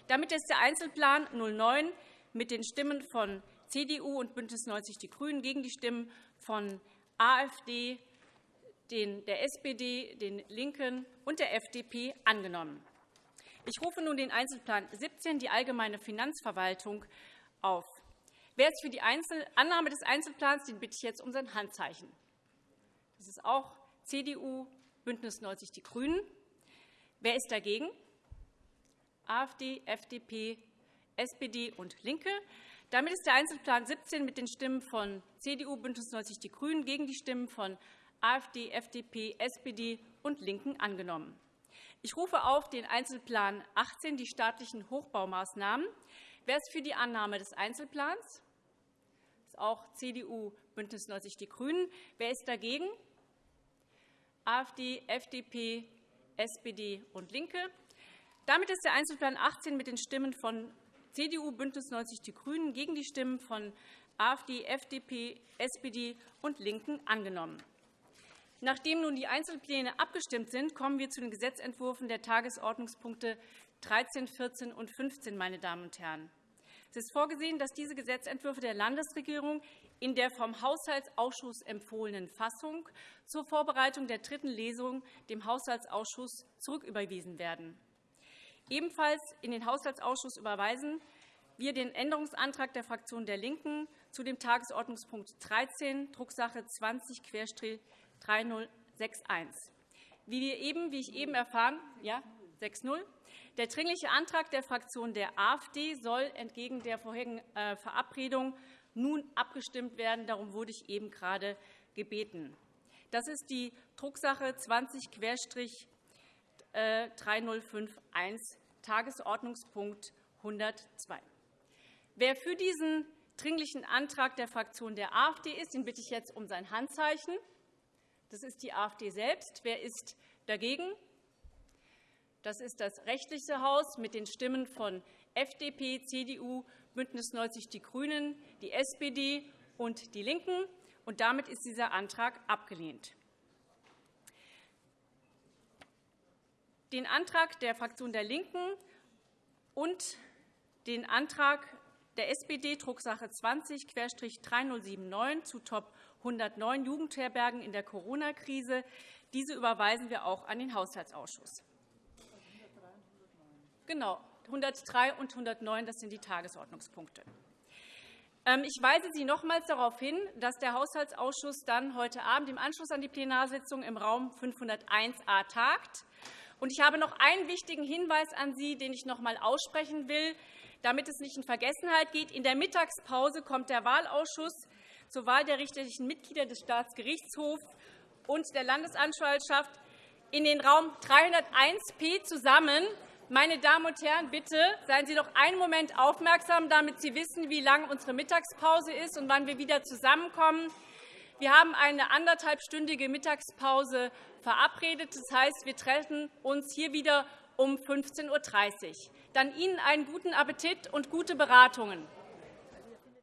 Damit ist der Einzelplan 09 mit den Stimmen von CDU und BÜNDNIS 90 die GRÜNEN gegen die Stimmen von AfD, der SPD, den LINKEN und der FDP angenommen. Ich rufe nun den Einzelplan 17, die allgemeine Finanzverwaltung, auf. Wer ist für die Annahme des Einzelplans, den bitte ich jetzt um sein Handzeichen. Das ist auch CDU, BÜNDNIS 90 die GRÜNEN. Wer ist dagegen? AfD, FDP, SPD und LINKE. Damit ist der Einzelplan 17 mit den Stimmen von CDU, BÜNDNIS 90 die GRÜNEN gegen die Stimmen von AfD, FDP, SPD und LINKEN angenommen. Ich rufe auf den Einzelplan 18, die staatlichen Hochbaumaßnahmen. Wer ist für die Annahme des Einzelplans? Das ist auch CDU, BÜNDNIS 90 die GRÜNEN. Wer ist dagegen? AfD, FDP, SPD und LINKE. Damit ist der Einzelplan 18 mit den Stimmen von CDU, BÜNDNIS 90 die GRÜNEN gegen die Stimmen von AfD, FDP, SPD und LINKEN angenommen. Nachdem nun die Einzelpläne abgestimmt sind, kommen wir zu den Gesetzentwürfen der Tagesordnungspunkte 13, 14 und 15. Meine Damen und Herren. Es ist vorgesehen, dass diese Gesetzentwürfe der Landesregierung in der vom Haushaltsausschuss empfohlenen Fassung zur Vorbereitung der dritten Lesung dem Haushaltsausschuss zurücküberwiesen werden. Ebenfalls in den Haushaltsausschuss überweisen wir den Änderungsantrag der Fraktion der LINKEN zu dem Tagesordnungspunkt 13, Drucksache 20-3061. Wie, wie ich eben erfahren, ja, 6.0. Der Dringliche Antrag der Fraktion der AfD soll entgegen der vorherigen äh, Verabredung nun abgestimmt werden. Darum wurde ich eben gerade gebeten. Das ist die Drucksache 20-3051, äh, Tagesordnungspunkt 102. Wer für diesen Dringlichen Antrag der Fraktion der AfD ist, den bitte ich jetzt um sein Handzeichen. Das ist die AfD selbst. Wer ist dagegen? Das ist das rechtliche Haus mit den Stimmen von FDP, CDU, BÜNDNIS 90 die GRÜNEN, die SPD und die LINKEN. Und damit ist dieser Antrag abgelehnt. Den Antrag der Fraktion der LINKEN und den Antrag der SPD, Drucksache 20-3079 zu Top 109 Jugendherbergen in der Corona-Krise. Diese überweisen wir auch an den Haushaltsausschuss. Genau, 103 und 109 das sind die Tagesordnungspunkte. Ähm, ich weise Sie nochmals darauf hin, dass der Haushaltsausschuss dann heute Abend im Anschluss an die Plenarsitzung im Raum 501a tagt. Ich habe noch einen wichtigen Hinweis an Sie, den ich noch einmal aussprechen will, damit es nicht in Vergessenheit geht. In der Mittagspause kommt der Wahlausschuss zur Wahl der richterlichen Mitglieder des Staatsgerichtshofs und der Landesanwaltschaft in den Raum 301p zusammen. Meine Damen und Herren, bitte seien Sie doch einen Moment aufmerksam, damit Sie wissen, wie lang unsere Mittagspause ist und wann wir wieder zusammenkommen. Wir haben eine anderthalbstündige Mittagspause verabredet. Das heißt, wir treffen uns hier wieder um 15.30 Uhr. Dann Ihnen einen guten Appetit und gute Beratungen.